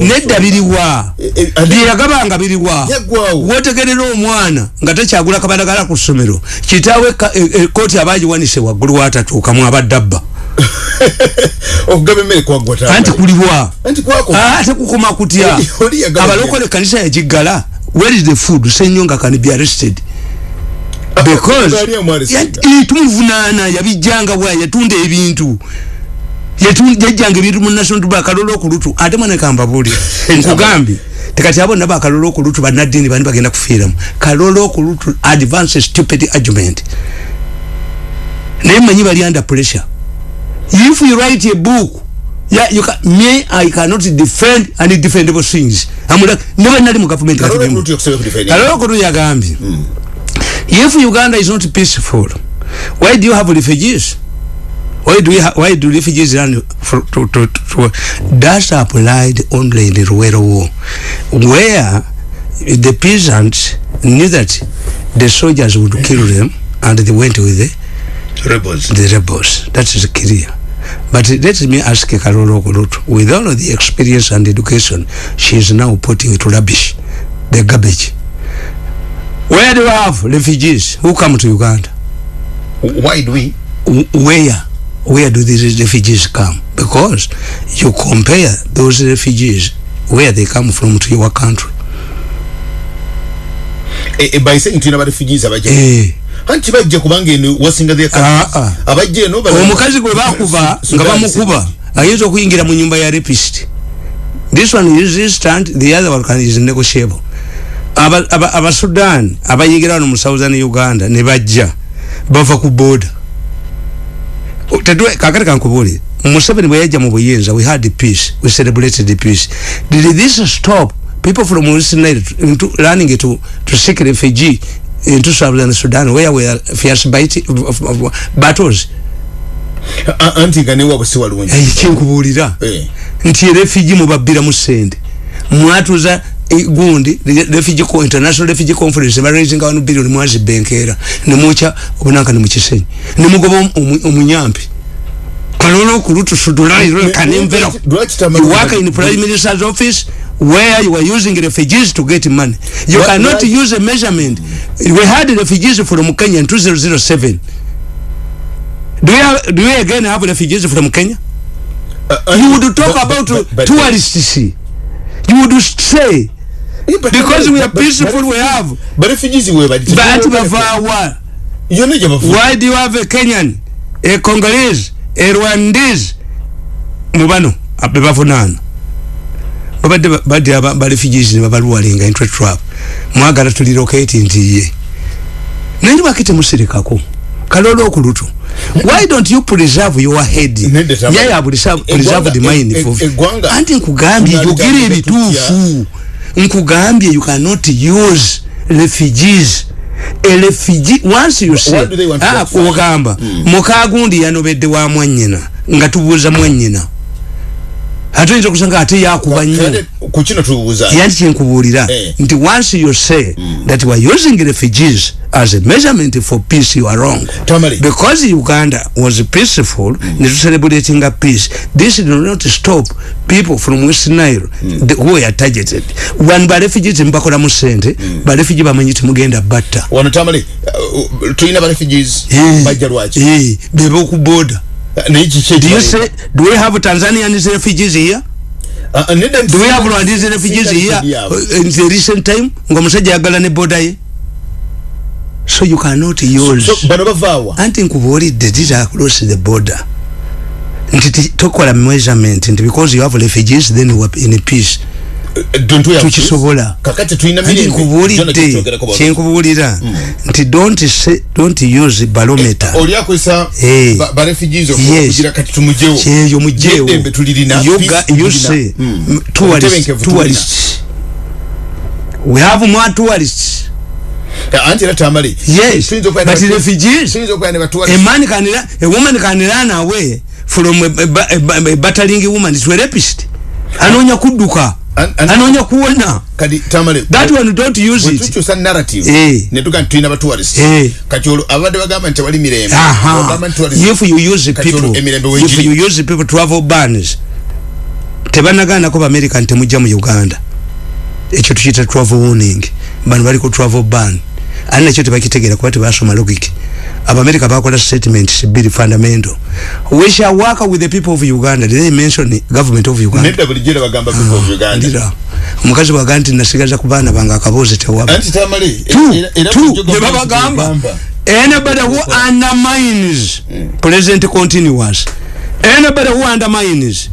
Speaker 2: nedda biriwa
Speaker 3: Eh, eh, ate-
Speaker 2: byeyagabanga biriwa. Wotegerera omwana nga takyagula kabadagala ku ssomero kitaawe ka- e- e- abagiwanise waggulu watatuukamu abadabba
Speaker 3: okugaba emmere kwaggwa
Speaker 2: anti kuliwa.
Speaker 3: Kwako
Speaker 2: ate kukoma kutya? Abalokole kanisa yagiggala. Where is the food? Senyonga can be arrested because
Speaker 3: Gaali emu arrested.
Speaker 2: ya- tumuvunaana yabijjanga bwa yatunda ebintu. Yajjanga ebintu mu national tuba akalolo okulutu ate mwana kambabuli nkugambye tekati abo nabo akalolo okulutu bannaddiini bani bagenda kufiiramu. Kalolo okulutu advance stupid argument. Naye manyi bali under pressure. If you write a book yeah, you can, me I cannot defend undefendable things. Amula never nali mu government kati
Speaker 3: Kalolo
Speaker 2: bimu.
Speaker 3: okulutu yokusaba kudefendinga.
Speaker 2: If uganda is not peaceful why do you have refugees? Why do ha why do refugees run for, to, to, to, to that's applied only in the Ruwero war where the peasants knew that the soldiers would kill them and they went with the
Speaker 3: rebels.
Speaker 2: the rebels. That is clear. But let me ask Karolo Okulutu with all of the experience and education she is now putting it to rubbish the garbage where do you have refugees? Who come to Uganda?
Speaker 3: Why do we?
Speaker 2: Where where do these refugees come? Because you compare those refugees where they come from to your country.
Speaker 3: Eh, eh, by saying tulina barefugees abajja
Speaker 2: eh.
Speaker 3: Anti bajja kubanga eno wasinga the
Speaker 2: Ah, ah.
Speaker 3: abajja eno bala-
Speaker 2: omukazi gwe bakuba
Speaker 3: Su-
Speaker 2: nga
Speaker 3: Sudan-
Speaker 2: bamukuba ayinza okuyingira mu nyumba ya rapist. This one is instant the other one can- is negotiable abasudan aba, aba abayigira wano mu southern uganda ne bajja bava ku tetwe kakati kankubuli museveni bwe yajja mu buyinza we had peace we celebrated the peace. Did this stop people from Nile into running to to seek refugee into southern sudan? Where were fierce bite, battles?
Speaker 3: A- anti nga newabwe si walungi.
Speaker 2: Eh, kyenkubuulira
Speaker 3: Eh.
Speaker 2: nti refugee mubabbira mu sente. Mwatuza gundi re- refugee co international refugee conference baraising one billion mwazibenkeera nemwokya obunanka nemukisenyi nemugoba omu- omu- omunyampi. Kalolo okulutu sudulairekanemvera
Speaker 3: Lwaki tama-
Speaker 2: you work in prime minister's office where you are using refugees to get money. You cannot use a measurement. We had refugees from kenya in 2007 do we, have, do we again have refugees from kenya?
Speaker 3: Uh,
Speaker 2: you
Speaker 3: anti-
Speaker 2: would talk
Speaker 3: but-
Speaker 2: about
Speaker 3: but- but-
Speaker 2: tourists you would say because we are peaceful we have
Speaker 3: but refugees we bali
Speaker 2: but bavawa
Speaker 3: yonna gye bavu
Speaker 2: why do you have a kenyan a congolese a rwandese? Mubano bebavunaana babadde ba- badde aba- ba refugees ne babalwalinga into a trap. Mwagala tuliroketi nti ye. Naye lwaki temusirikako kalolo okulutu. Why don't you preserve your head? Yeah you preserve, preserve the mind
Speaker 3: e-
Speaker 2: for
Speaker 3: e- eggwanga-
Speaker 2: anti nkugambye
Speaker 3: Tunalitandika
Speaker 2: yogera ebituufu nkugambye you cannot use refugees. A refugee once you say ah, kugamba mukagundi yanobedde wa mwanyina nga tubuuza mwanyina ate oyinza okusanga ate yakuba nnyo
Speaker 3: Kale, ku kino tubuuza
Speaker 2: yanti kyenkubuulira.
Speaker 3: Eh.
Speaker 2: nti once you say that we are using refugees as a measurement for peace you are wrong.
Speaker 3: Tamale.
Speaker 2: because uganda was peaceful ne tucelebratinga peace this did not stop people from west nile the, who were targeted. One barefugees mbakolamu sente barefugie bamanyi timugenda batta.
Speaker 3: Wano tamale uh, tulina barefugees
Speaker 2: Eh,
Speaker 3: bajja lwaki?
Speaker 2: Eh, beba okuboda
Speaker 3: naye kiki
Speaker 2: do you say do we have tanzanians refugees here?
Speaker 3: Nti
Speaker 2: do we have rwandese refugees here? uh, in the recent time nga omusajja yagala ne boda ye. So you cannot use.
Speaker 3: so bano bavaawa
Speaker 2: anti nkubuulidde did across the border. Nti ti- tokola measurement nti because you have refugees then we are in peace tukisobola.
Speaker 3: Kakati tulina
Speaker 2: nkubuulidde? Kyenkubuulira? Nti don't say, don't use barometer
Speaker 3: oli akozesa
Speaker 2: Eh.
Speaker 3: ba- ba refugees okugira kati tumujewo
Speaker 2: kyeyo mujewo
Speaker 3: Eddembe tulirina
Speaker 2: You
Speaker 3: peace
Speaker 2: ga- you say
Speaker 3: Mm.
Speaker 2: tourists tourists we have more tourists.
Speaker 3: Anti era tamale.
Speaker 2: Yes, but refugees- a man can a woman can run away from a, a, a, a battling woman. To a rapist. Anonya kudduka
Speaker 3: An- an-
Speaker 2: anonya kuwona.
Speaker 3: Kati tamale
Speaker 2: that one don't use it.
Speaker 3: wetukyusa narrative.
Speaker 2: Eh.
Speaker 3: netuga nti tulina batuwalisi
Speaker 2: Eh.
Speaker 3: kati olwo abadde bagamba nti tewali mirembe.
Speaker 2: Aha. If you use people if you use people travel bans tebanagaanako baamerica nti temujja mu uganda. Ekyo tukiyita travel warning. Bano bali ku travel ban. Ani nakyo tebakitegeera kuba tebasoma logic abamerica bakola statement biri fundamental. We shall work with the people of uganda. Did they mention government of uganda.
Speaker 3: Nedda bulijjo era bagamba people of uganda.
Speaker 2: Ndira. Omukazi bwaga nti nasigaza ku baana bange akaboozi tewaba
Speaker 3: anti bulijjo
Speaker 2: ne babagamba.
Speaker 3: egamba.
Speaker 2: anybody who undermines president continuous. Anybody who undermines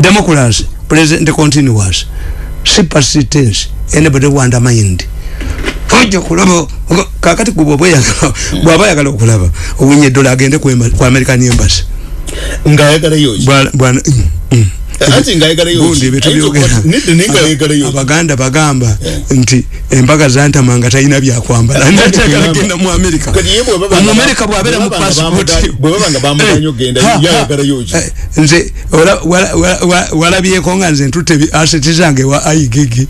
Speaker 2: democracy president continuous. Supersistence anybody who undermined ojja kulaba kakati bwoba oyagala bwaba ayagala okulaba owinye eddola agende ku emba- ku american embassy.
Speaker 3: Ng'ayagalayo ki
Speaker 2: Mm.
Speaker 3: anti ng'ayagalayo ki
Speaker 2: gundi
Speaker 3: Ayinza okuba- nedda naye ng'ayagalayo ki
Speaker 2: abaganda bagamba nti embaga zantamanga talina byakwambala natagala genda mu amerika omumerika bwabeera mu passport. Eh? Eh, nze wala- wala- wala- wala- walabyeko nga nze ntutte ebi- aseti zange wa aigigi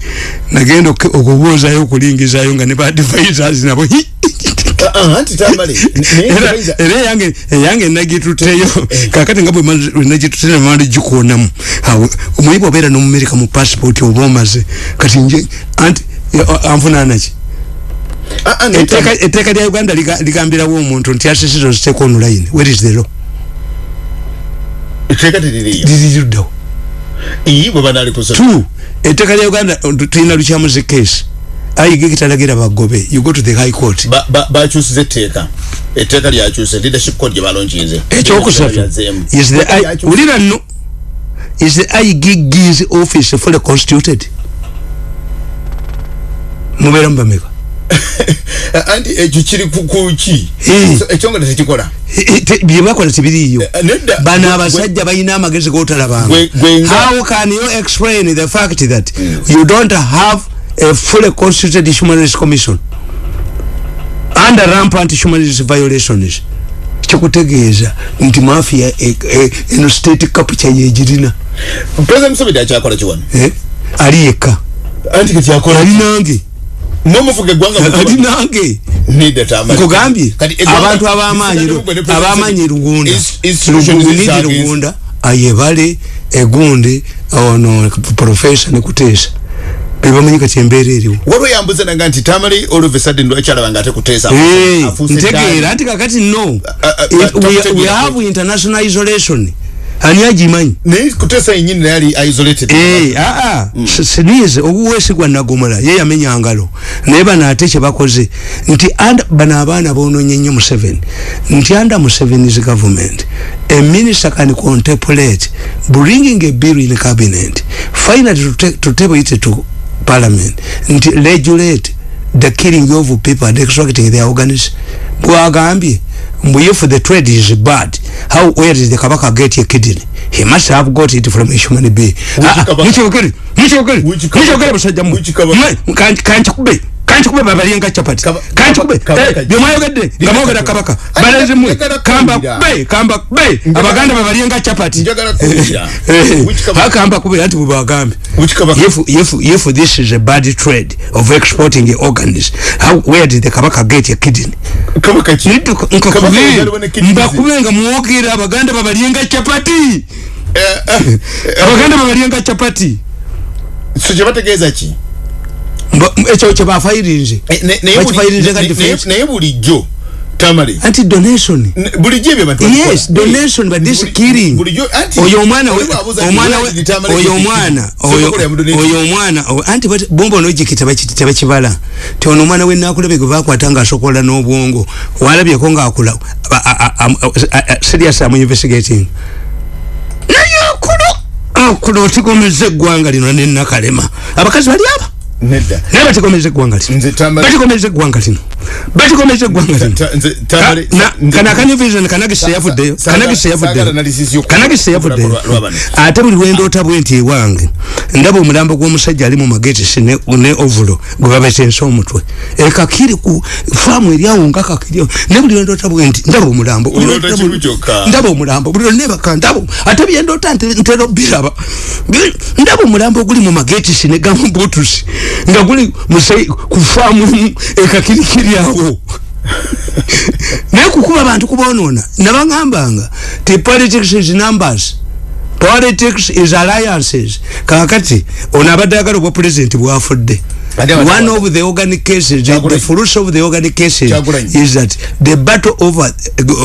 Speaker 2: nagenda oku- okubuuzayo okulingizayo nga ne ba advisors nabo
Speaker 3: anti tamale
Speaker 2: era
Speaker 3: ayinza-
Speaker 2: era eyange eyange nagitutteyo kakati nga bwe nagitutte namandi gikonamu Awo, omuyi bwobeera nomumerika mu passport oba omaze. Kati nje anti eh, anvunaanaki
Speaker 3: naye
Speaker 2: etteeka lya uganda liga- ligambirawo omuntu nti asisiza oziteeka online. Where is the law?
Speaker 3: Etteeka teririyo
Speaker 2: liriruddawo
Speaker 3: iyi bwe banaalikusola
Speaker 2: two etteeka lya uganda tu- tulina lukyamuzi case ayige kitalagira bagobe. You go to the high court.
Speaker 3: Ba- ba- bakyusiza etteeka. Etteeka lyakyuse leadership code gye balonkinze
Speaker 2: ekyokusatu
Speaker 3: Lyazeemu.
Speaker 2: is the wulira nno is the igig's office fully constituted? Mubeera mubameka
Speaker 3: Ah, anti ekyo kiri ku- ku ki?
Speaker 2: Eh.
Speaker 3: So, ekyongera tekikola
Speaker 2: byebakola tibiriiyo
Speaker 3: Eh, nedda.
Speaker 2: Bano
Speaker 3: Gwe-
Speaker 2: abasajja balina amagezi gotalabanga. how can you explain the fact that you don't have a fully constituted human rights commission. Under rampant human rights violations kikutegeeza nti mafia e- e- eno state capture yegirina
Speaker 3: president museveni akyakola kiwano?
Speaker 2: Eh? ali yekka
Speaker 3: anti ketyakola
Speaker 2: ali nange.
Speaker 3: Nomufuga eggwanga mu
Speaker 2: ali
Speaker 3: kiwano.
Speaker 2: nange.
Speaker 3: Nedda tamale
Speaker 2: nkugambye
Speaker 3: Kati eggwanga-
Speaker 2: abantu abamanyi
Speaker 3: Museveni gwe ne President
Speaker 2: abamanyi lugunda.
Speaker 3: Ins- institutions
Speaker 2: lunidi
Speaker 3: zizagezi.
Speaker 2: lugunda ayebale egundi ono profesa nekuteesa bebamanyi kati embeera eriwo.
Speaker 3: Waliwo yambuza nanga nti tamale olove sadden lwakyalaba nga ate kuteesa
Speaker 2: ntegeera nti kakati no.
Speaker 3: Ah, ah,
Speaker 2: It-
Speaker 3: ah,
Speaker 2: we- we
Speaker 3: takutegeera.
Speaker 2: have international isolation. Ani agimanyi?
Speaker 3: Naye kuteesa yenyini naye ali isolated.
Speaker 2: Aa sinize obuweesigwa nagomola ye yamenya ngalo. Naye bano ate kyebakoze nti and- bano abaana bononye nnyo museveni nti under museveni's government a minister can contemplate bringing a bill in cabinet. Finally to, to table it to parliament. Nti regulate the killing of people and extracting their organs. Bwagambye mbu if the trade is bad how where did the kabaka get a kidney he must have got it from a human being Ah, ah,
Speaker 3: kabaka?
Speaker 2: mukyogere mukyogere
Speaker 3: Which kabaka?
Speaker 2: mukyogere musajja mmwe
Speaker 3: Which kabaka?
Speaker 2: Mmwe, kan- kankikube kankikube babalyenga capati
Speaker 3: Kaba-
Speaker 2: kankikube
Speaker 3: kabaka-
Speaker 2: Eh, byemwayogedde nga mwogera kabaka.
Speaker 3: Ate-
Speaker 2: balezi
Speaker 3: njagala
Speaker 2: kamba kube kamba kube. Abaganda babalyenga capati
Speaker 3: Njagala kuwulira. Which kabaka?
Speaker 2: hakamba kube anti bwebagambe
Speaker 3: Which kabaka?
Speaker 2: if if if this is a bad trade of exporting organs how where did the kabaka get a kidney?
Speaker 3: Kabaka Kabaka ne kidneys.
Speaker 2: mbakube nga mwogera abaganda babalyenga capati
Speaker 3: Eh, eh,
Speaker 2: abaganda babalyenga capati
Speaker 3: so kyebategeeza ki
Speaker 2: Mba- ekyo kyebafayirinze
Speaker 3: ne- naye buli-
Speaker 2: Bakifayirinze nga
Speaker 3: ne-
Speaker 2: defense.
Speaker 3: naye- bulijjo tamale.
Speaker 2: Anti donation.
Speaker 3: Bulijjo ebyo abantu
Speaker 2: yes donation but this killing. oyo omwana
Speaker 3: nti
Speaker 2: omwana oyo omwana
Speaker 3: killed?
Speaker 2: oyo-
Speaker 3: Sokola
Speaker 2: omwana o- anti bati- bomba ologiki tebakibala ti ono omwana wenakulabe gwe bakwata ngaasokola n'obwongo walabyeko ngaakula a- a- a- a- a- serious amu investigating. Naye akulo akulo otigomeza eggwanga lino nenakalema abakazi bali aba
Speaker 3: nedda
Speaker 2: naye batikomeza eggwanga lino
Speaker 3: Nze Tamale-
Speaker 2: batikomeza eggwanga lino batikomeza eggwanga lino
Speaker 3: Ta- nze
Speaker 2: Ka- na- kana akanyuvision kanagise
Speaker 3: Sa-
Speaker 2: yavuddeyo
Speaker 3: sa-
Speaker 2: kanagise
Speaker 3: saagala
Speaker 2: yavuddeyo
Speaker 3: analysis y'oku-
Speaker 2: kanagise yavuddeyo
Speaker 3: lwa- lwa bano.
Speaker 2: ate buli lwendoota bwe nti ewange ndaba omulambo gw'omusajja ali mu magetisi ne, ne ovulo gwe babetensa omutwe ekakiri ku faamu eryawo nga kakiri ne buli lwendoota bwe nti ndaba omulambo Buli
Speaker 3: Oloota
Speaker 2: lwendoota
Speaker 3: kimu
Speaker 2: bwe-
Speaker 3: kyokka.
Speaker 2: ndaba omulambo buli lwennebaka ndaba ate byendoota nte- ntera obiraba Bi- ndaba omulambo oguli mu magetisi ne gamubutusi nga guli musai ku faamu emu ekakirikiri awo. Naye kukuba abantu kubonoona nabagambanga ti politics is numbers. Politics is alliances. Kakati ono abadde agala obwa president bwafudde. One of the organic cases the, the fruits of the organic cases
Speaker 3: Kyagulanyi.
Speaker 2: is that the battle over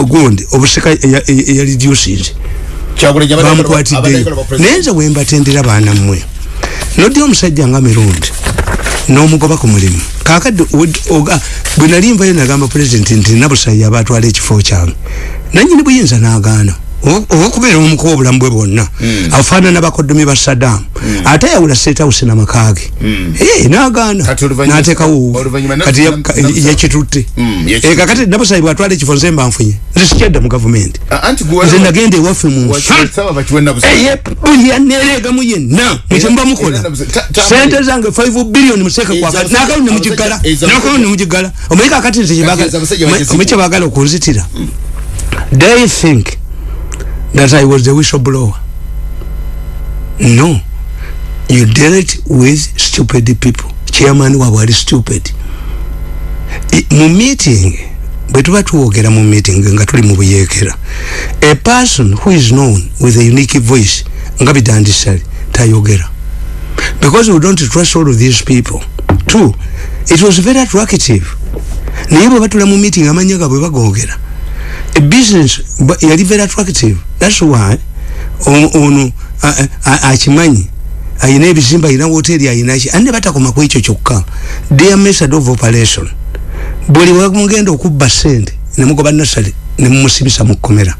Speaker 2: gundi obusika eyareduces
Speaker 3: Kyagulanyi abadde- abadde
Speaker 2: bamukwatiddeyo
Speaker 3: ayagala ba president.
Speaker 2: naye nze wembatendera baana mmwe noddi omusajja nga mirundi n'omugoba ku mulimu. Kakadde bwe nali nvayo nagamba pulezidenti nti nabusayi aba atwala ekifo kyange. Nanyini buyinza n'agaana Okubeera omukuba obulamu bwe bwonna. Afaanana bakodomi ba sadamu ate yawula setawusi namakaage ee n'agaana.
Speaker 3: Kati oluvannyuma-
Speaker 2: n'ateekawo
Speaker 3: oluvannyuma na-
Speaker 2: kati ya-
Speaker 3: na-
Speaker 2: ka-
Speaker 3: na-
Speaker 2: yakitutte
Speaker 3: Mm,
Speaker 2: Eh, kakati nabusayi bwatwala ekifo nze mba nfunye. Nze sikyadda mu gavumenti. Nze nagenda ewaffe mu nsi
Speaker 3: Wasaba bakiwe nabusa.
Speaker 2: eye buli yaneregamu yenna. Mukyemuba mukola.
Speaker 3: ta- ta-
Speaker 2: sente zange 5 billion museke
Speaker 3: Eza
Speaker 2: kwaka
Speaker 3: abasajja-
Speaker 2: nakalu nemugigala nze
Speaker 3: Kati
Speaker 2: mwe kyebagala okunzitira. They think that i was the whistleblower. No. You dealt with stupid people. Chairman waabwe ali stupid. Mu meeting bwe tuba tuwogera mu meeting nga tuli mu buyeekera a person who is known with a unique voice nga bidandisali tayogera. Because we don't trust all of these people. Two it was very attractive. Naye bwe batula mu meeting amanya gabwe bagogera a business ba- yali very attractive. That's why o- ono a- a- akimanyi ayina ebizimba ayina woteri ayinaki ate ne batakoma ku ekyo kyokka their method of operation. Buli wamugenda okubba sente nemugoba nasale nemumusibisa mu kkomera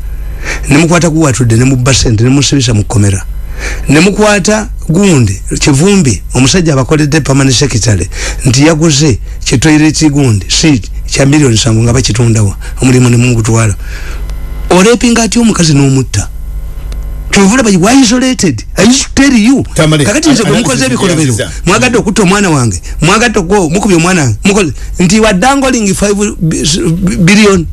Speaker 2: nemukwata guwatudde nemubba sente nemusibisa mu kkomera nemukwata gundi kivumbi omusajja abakoledde permanent secretary nti yaguze kitoireti gundi seat kya miliyoni sanvu nga bakitundawa omulimu nemugutwala olepinga atya omukazi n'omutta? Kyovula bayi why isolated? I used to tell you. Kakati nze gwe mukoze ebikolobero mwagadde okutta omwana wange mwagadde okwo mukubye omwana wange mukoze nti you are dangling 5 billion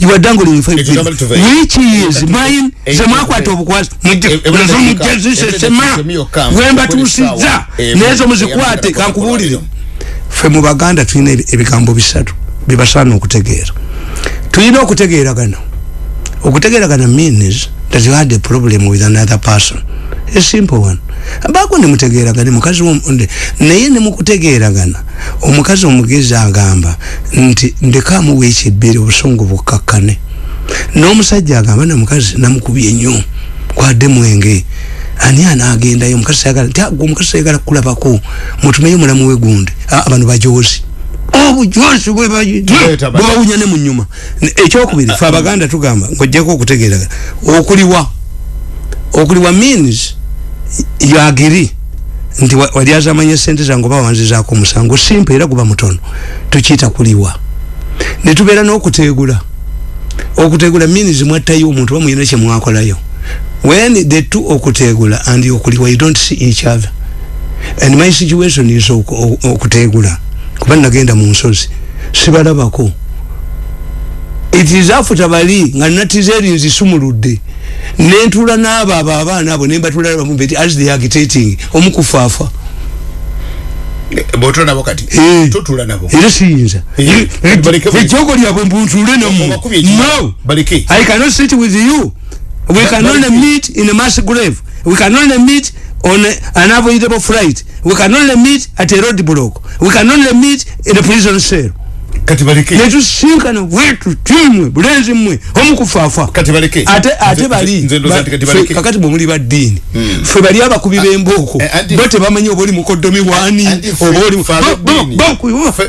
Speaker 2: you are dangling 5
Speaker 3: Ekyo Tamale tuve.
Speaker 2: billion which is mine.
Speaker 3: Ekyo
Speaker 2: ze
Speaker 3: tuve.
Speaker 2: mwakwata obukwasi
Speaker 3: E- e-
Speaker 2: nazo
Speaker 3: e-
Speaker 2: mujjazise
Speaker 3: e-
Speaker 2: sema wembatuusizza
Speaker 3: e-
Speaker 2: nezo
Speaker 3: e-
Speaker 2: muzikwate
Speaker 3: e-
Speaker 2: kankubuulire. ffe mu baganda tulina ebi- ebigambo bisatu bibasaana okutegeera. Tulina okutegeeragana. Okutegeeragana means that you had a problem with another person. A simple one. Baako nemutegeeragane mukazi wonde naye nemukutegeeragana omukazi omugezi agamba nti ndekamuwa ekibbiri obusungu bukkakkane n'omusajja agamba namukazi namukubye nnyo kwadde mwenge. Ani anagendayo omukazi sayagala nti agwe omukazi sayagala kukulabako mutumeyo mulamu we gundi. Ah, bano bajozi obujozi
Speaker 3: bano.
Speaker 2: bwebawunya ne mu nyuma ekyokubiri fe abaganda tugamba ngojjako okutegeeragana okuliwa okuliwa means yagiri nti wa- wali azamanya sente zange oba wanzizaako omusango simple era guba mutono tukiyita kuliwa. Netubeera n'okuteegula okuteegula means mwattayo omuntu oba muyina kyemwakolayo when the two okuteegula and okuliwa you don't see each other. And my situation is oku- oku- okuteegula kuba nagenda mu nsozi sibalabako it is after bali nga natiza erinzi sumuludde nentula n'abo abo abaana abo nembatula bamubeti as they agitating omukufaafa
Speaker 3: bwotula nabo kati
Speaker 2: Eh.
Speaker 3: totula nabo
Speaker 2: era siyinza
Speaker 3: Eh, bwe-
Speaker 2: ejogo lyabwe
Speaker 3: Obakubye ekima.
Speaker 2: no I cannot sit with you. We can only meet in a mass grave. We can only meet on a, an unavoidable flight. We can only meet at a road block. We can only meet in a prison cell.
Speaker 3: Kati baleke
Speaker 2: netusinkana wetu timwe bulenzi mmwe omukufafa
Speaker 3: kati baleke
Speaker 2: ate ate bali
Speaker 3: nze ndoza nti kati
Speaker 2: Ffe-
Speaker 3: baleke
Speaker 2: kakati bwe muli baddiini ffe bali abakubi b'embooko
Speaker 3: eh, anti-
Speaker 2: bo tebamanyi oba oli mukoddomi wani
Speaker 3: Anti ffe-
Speaker 2: oba oli
Speaker 3: ffe ab'eddiini. Ffe-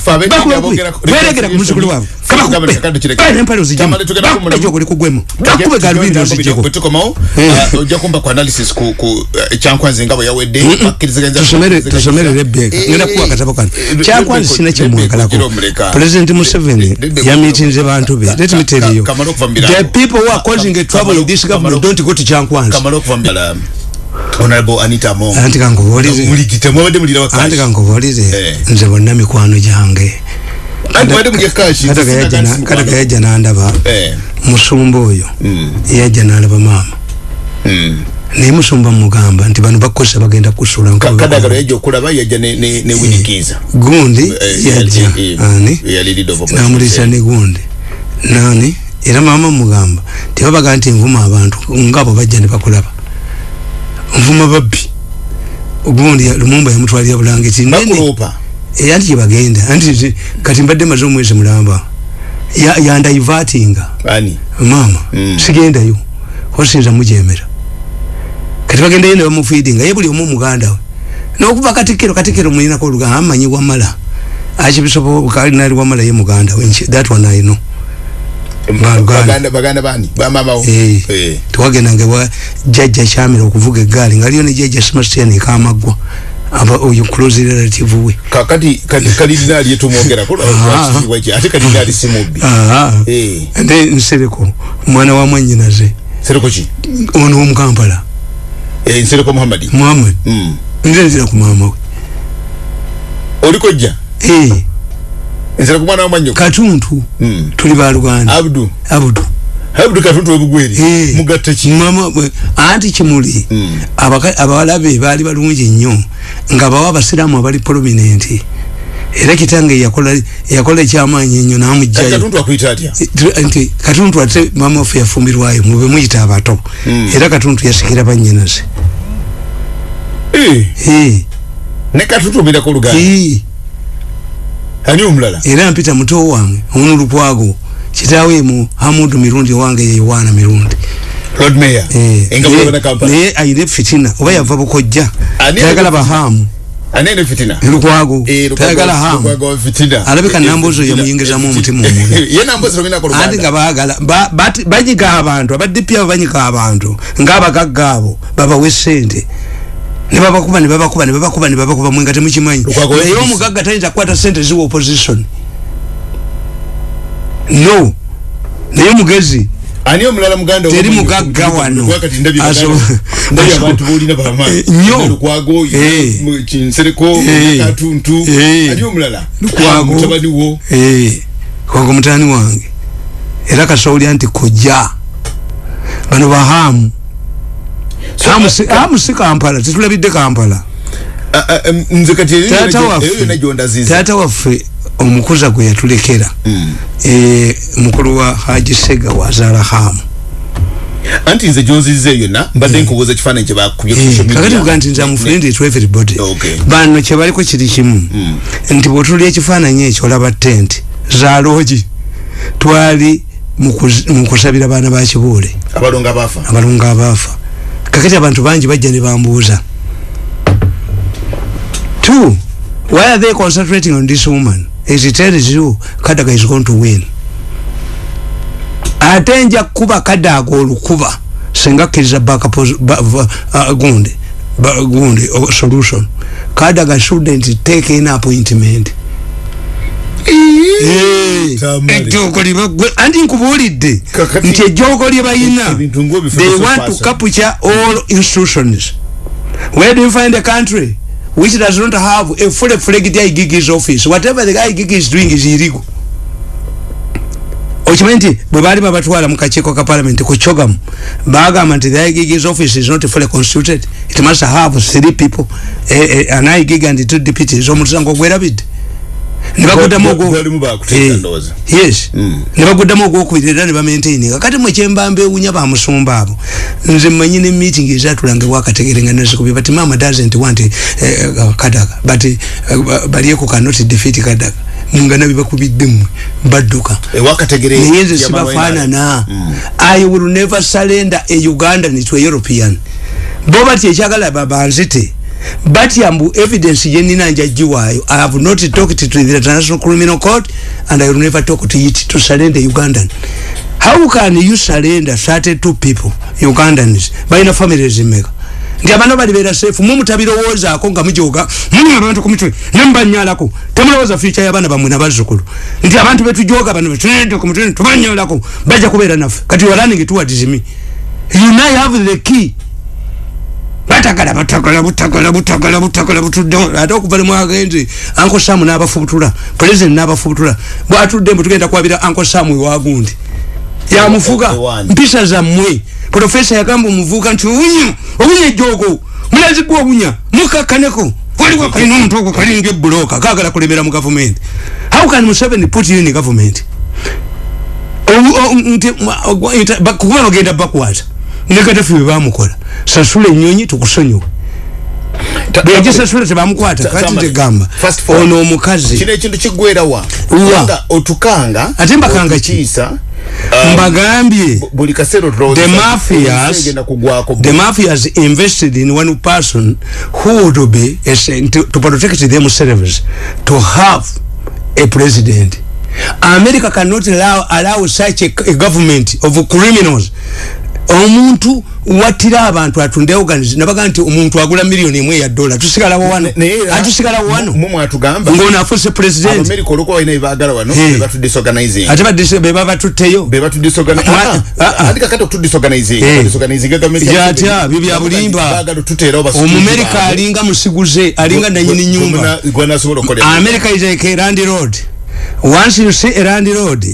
Speaker 3: fa- ab'eddiini abogerako-
Speaker 2: beregera ku muzukulu waabwe
Speaker 3: Ffe gavumenti kakati kireke.
Speaker 2: kabakube ozijemu
Speaker 3: Kamale tugenda kumulamu.
Speaker 2: bakube gyokuli kugwemu bakube galubindi ozijeko
Speaker 3: bwe tukomawo
Speaker 2: Eh.
Speaker 3: uh, ojja kumba ku analysis ku ku, uh, kyankwanzi nga bwe yawedde bakkirizaganza-
Speaker 2: tusomere
Speaker 3: bakkirizaganza-
Speaker 2: tusomere rebeka
Speaker 3: Eh,
Speaker 2: ngenda kuwa katabo kano
Speaker 3: eh,
Speaker 2: kyakwanzi
Speaker 3: Rebecca,
Speaker 2: sina
Speaker 3: Rebecca,
Speaker 2: kyemwagalako
Speaker 3: gira omuleka.
Speaker 2: president museveni
Speaker 3: Rebecca,
Speaker 2: yamitinze bantu be.
Speaker 3: Ka-
Speaker 2: let me tell
Speaker 3: ka-
Speaker 2: you.
Speaker 3: Kamala okuva mu
Speaker 2: the
Speaker 3: birango.
Speaker 2: people who are
Speaker 3: Ka-
Speaker 2: causing a
Speaker 3: ka-
Speaker 2: trouble in
Speaker 3: kamala-
Speaker 2: this
Speaker 3: kamala-
Speaker 2: government don't go to kyankwanzi
Speaker 3: kamala okuva mu byala honorable anita mo.
Speaker 2: Anti kankubuulire
Speaker 3: muligite mwabadde mulira
Speaker 2: anti
Speaker 3: wakashi
Speaker 2: kankubuulire
Speaker 3: Eh.
Speaker 2: nze bonna mikwano gyange
Speaker 3: anti mwabadde mulya kashi
Speaker 2: kata kata kayajja nandaba
Speaker 3: eh.
Speaker 2: musumba oyo.
Speaker 3: Mm
Speaker 2: yajja nalaba maama.
Speaker 3: Mm
Speaker 2: naye musumba mugamba nti bano bakosa bagenda kusula nga bwe
Speaker 3: kadagalo
Speaker 2: bakola.
Speaker 3: yajja okulaba yajja ne ne ne winikiza
Speaker 2: gundi
Speaker 3: Eh,
Speaker 2: yajja.
Speaker 3: eh, eh,
Speaker 2: ani? namulisa ne gundi. Nani? Era maama mugamba tebabaga nti nvuma abantu ngaabo bajja ne bakulaba. Nvuma babbi. Gundi ya- lumumba yamutwalira bulangiti nene
Speaker 3: bakulopa
Speaker 2: Eh, anti kyebagenda anti nti- kati mbadde maze omwezi mulamba. Ya- yandaivatinga maama
Speaker 3: Mm.
Speaker 2: sigendayo. Osinza mujemera kati bagendayo ne bamufeedinga ye buli omu muganda we. Nokuva katikiro katikiro mulinako oluganda amanyi wamala. Akibisobo kalinali wamala ye muganda we. That one i know. Eh.
Speaker 3: eh.
Speaker 2: Tewagendanga wa jajja kyamira okuvuga eggaali ngaliyo ne jajja sebastian ekamagwa aba oyo close relative we
Speaker 3: kakati kati kalidina ali yetumwogera ko
Speaker 2: Ah.
Speaker 3: wachi ate kalidina ali simubbi
Speaker 2: Ah,
Speaker 3: eh.
Speaker 2: Nde nsereko mwana wa mwanyinaze
Speaker 3: sereko ki?
Speaker 2: Ono womukampala
Speaker 3: eh sereko muhammadi.
Speaker 2: Muhammad.
Speaker 3: Mm
Speaker 2: nze nzira ku maama we.
Speaker 3: Oliko jja
Speaker 2: Eh,
Speaker 3: sereko mwana wa manyo
Speaker 2: katuntu.
Speaker 3: Mm
Speaker 2: tuli baluganda
Speaker 3: abdu.
Speaker 2: Abudu
Speaker 3: abdu katuntu webugweri
Speaker 2: Eh,
Speaker 3: mugatta ki
Speaker 2: mama we- anti kimuli
Speaker 3: Mm.
Speaker 2: abaka- abawala be baali balungi nnyo nga bawa abasiraamu abali prominenti era kitange yakola yakola ekyamaanyi ennyo
Speaker 3: Kati
Speaker 2: namugjayo
Speaker 3: katuntu akuyita atya
Speaker 2: nti katuntu ate mama waffe yafumbirwayo mube muyita abato.
Speaker 3: Mm.
Speaker 2: era katuntu yasikira bannyinaze.
Speaker 3: Eh.
Speaker 2: Eh,
Speaker 3: ne katuntu obirako oluganda
Speaker 2: eh,
Speaker 3: ani omulala?
Speaker 2: Era mpita muto wange ono lukwago kitaawe mu hamudu mirundi owange ye yowaana mirundi.
Speaker 3: Lord mayor
Speaker 2: Eh,
Speaker 3: engabo
Speaker 2: naye-
Speaker 3: yabana kampala
Speaker 2: naye ayina fitina oba yava bukojja tayagala
Speaker 3: ayina
Speaker 2: bahamu.
Speaker 3: Anene fitina?
Speaker 2: Lukwago.
Speaker 3: Eh, Lukwago-
Speaker 2: tayagala hamu. Alabika
Speaker 3: Eh,
Speaker 2: nambozo
Speaker 3: fitina.
Speaker 2: yamuyingizamu
Speaker 3: Eh,
Speaker 2: omutima
Speaker 3: fitina.
Speaker 2: omubi
Speaker 3: ye nambozo rominako
Speaker 2: anti
Speaker 3: oluganda
Speaker 2: nga baagala ba- bati- banyiga abantu abadipi abo banyiga abantu ngaabagagga abo babawe sente nebabakuba nebabakuba nebabakuba nebabakuba mwenga temukimanyi. Naye omugagga tayinza kukwata sente ziwa opposition no naye mugezi
Speaker 3: ani omulala muganda
Speaker 2: Teri mugagga wano. Eh,
Speaker 3: lukwago
Speaker 2: Eh. Eh. kwago mutani wange. Era kasawulya nti kojja. Bano bahamu Hamu
Speaker 3: uh,
Speaker 2: si- hamu si kampala. Tetulabidde kampala. Waffe.
Speaker 3: gyondaziza
Speaker 2: taata waffe omukuza gwe yatulekera
Speaker 3: Mm.
Speaker 2: eh, mukulu wa haji sega wazaala hamu
Speaker 3: anti nze gyonziza eyo yonna mbadde nkubuuza ekifaananyi kye bakubye ku
Speaker 2: Eh, kuga nti nze amufulindi to everybody. Bano kyebaliko kiri kimu. Nti bwotulya ekifaananyi ekyo olaba tenti zaloogi twali mu kuz- mu kusabira baana ba kibuule.
Speaker 3: Abalongo abaafa.
Speaker 2: Abalungu abaafa. Kakati abantu bangi bajja ne bambuuza. Two why are they concentrating on this woman it tells you kadaga is going to win. Ate nja kuba kadaga olukuba. Singa ba, uh, gundi. Gundi solution. Kadaga shouldn't take in appointment.
Speaker 3: Tamale.
Speaker 2: ejjooko lye bagwe- anti nkubuulidde nti ejjooko lye bayina. They want to capture all institutions. Where do you find a country which does not have a fully fledged igigis office. Whatever the igigi is doing is illegal. Okimanyi nti bwe baali babatwala mu kakiiko ka parliament ku chogamu bagamba nti the igigis office is not fully constituted. It must have three people eh, eh, an igig and two deputies. Omusango gwerabidde nebaguddamu Eh, nebaguddamu ogwokubiri era ne bamaintaininga kati mwekyembamba ewunya bamusumba abo. Nze mmanyi ne meeting ezatulanga wakategerenga nezikubi but mama doesn't want eh, kadaga. But eh, balieko cannot defeat kadaga. Mungana bibakubidde mmwe badduka. Naye nze sibafaanana. I will never surrender a ugandan to a european. Bo batya ekyagala babanzite batya mbu evidence yenina njagiwaayo i have not talked to the international criminal court and i will never talk to it to surrender ugandan. How can you surrender 32 people ugandans balina families meka nti abantu balibera sefu mu mutabirowoozaako nga mujoga muli abantu ku mitwe nembanyalako temulowooza future y'abaana bammwe nabazzukulu nti abantu betujoga bano betunedde ku mitwe tubanyalako bajja kubeera naffe kati you are running towards me you now have the key batagala batagala butagala butagala butagala butudde ate okuva ne mwagenze anko samu n'abafubutula president n'abafubutula bwatudde mbu tugenda kwabira anko samu ewagundi yamufuga mpisa zammwe. Profesa yagamba omuvuuka nti obunya obunya ejogo mulazigwa obunya mukakkaneko waliwo kalina omuntu ogwo kalinga ebuloka kagala kulemera mu gavumenti. How can museveni put you in government? Kuba bagenda bakwata. Negatafu bebamukola sasula enyonyi tukusonyiwe bweyagisasula tebamukwata
Speaker 3: Ta-
Speaker 2: kati tegamba ono omukazi
Speaker 3: kino ekintu kiggwerawa
Speaker 2: Wa.
Speaker 3: kubanga otukanga
Speaker 2: Ate mbakanga ki? mbagambye
Speaker 3: buli kaseera otulowooza
Speaker 2: the mafias the mafias invested in one person who would be a, to, to protect themselves to have a president america cannot allow, allow such a, a government of criminals omuntu wattira abantu atunde organize nabaga nti omuntu agula miliyoni emu eya dola tusigalawo wano atusigalawo wano
Speaker 3: mu mwatugamba
Speaker 2: ngaono afuse president
Speaker 3: abamerika olwokuba balina byebaagala wano
Speaker 2: Eh.
Speaker 3: bebatudisorganizing
Speaker 2: ate badise beba batutteyo
Speaker 3: bebatudisorganize
Speaker 2: Ah, ah, ah.
Speaker 3: andi kakati okutudisorganizing
Speaker 2: Eh.
Speaker 3: badisorganizing gavumenti
Speaker 2: Yatya, byo bya bulimba.
Speaker 3: baagala otuteerawo basuubuzi
Speaker 2: omumerika
Speaker 3: baabwe.
Speaker 2: alinga musiguze alinga nanyini
Speaker 3: Gwe- gwe
Speaker 2: nyumba America is like a land road. Once you see a land road,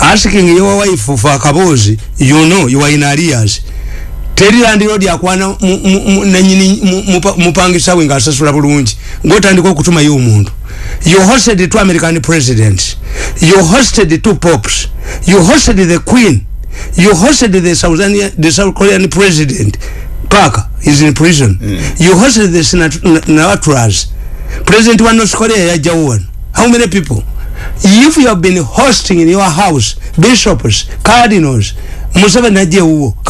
Speaker 2: asking your wife for kabozi, you know you are in arrears. Teri land road yakwana mu- mu- mu- nanyini mu- mupa- mupangisa we ngasasula bulungi. Ngotandika okutuma yo omuntu. You hosted two american presidents. You hosted two popes. You hosted the queen. You hosted the south, the south korean president. Parker is in prison. You hosted the senat natras president wa north korea yajjawo wano how many people if you have been hosting in your house bishops cardinals museveni ajja ewuwo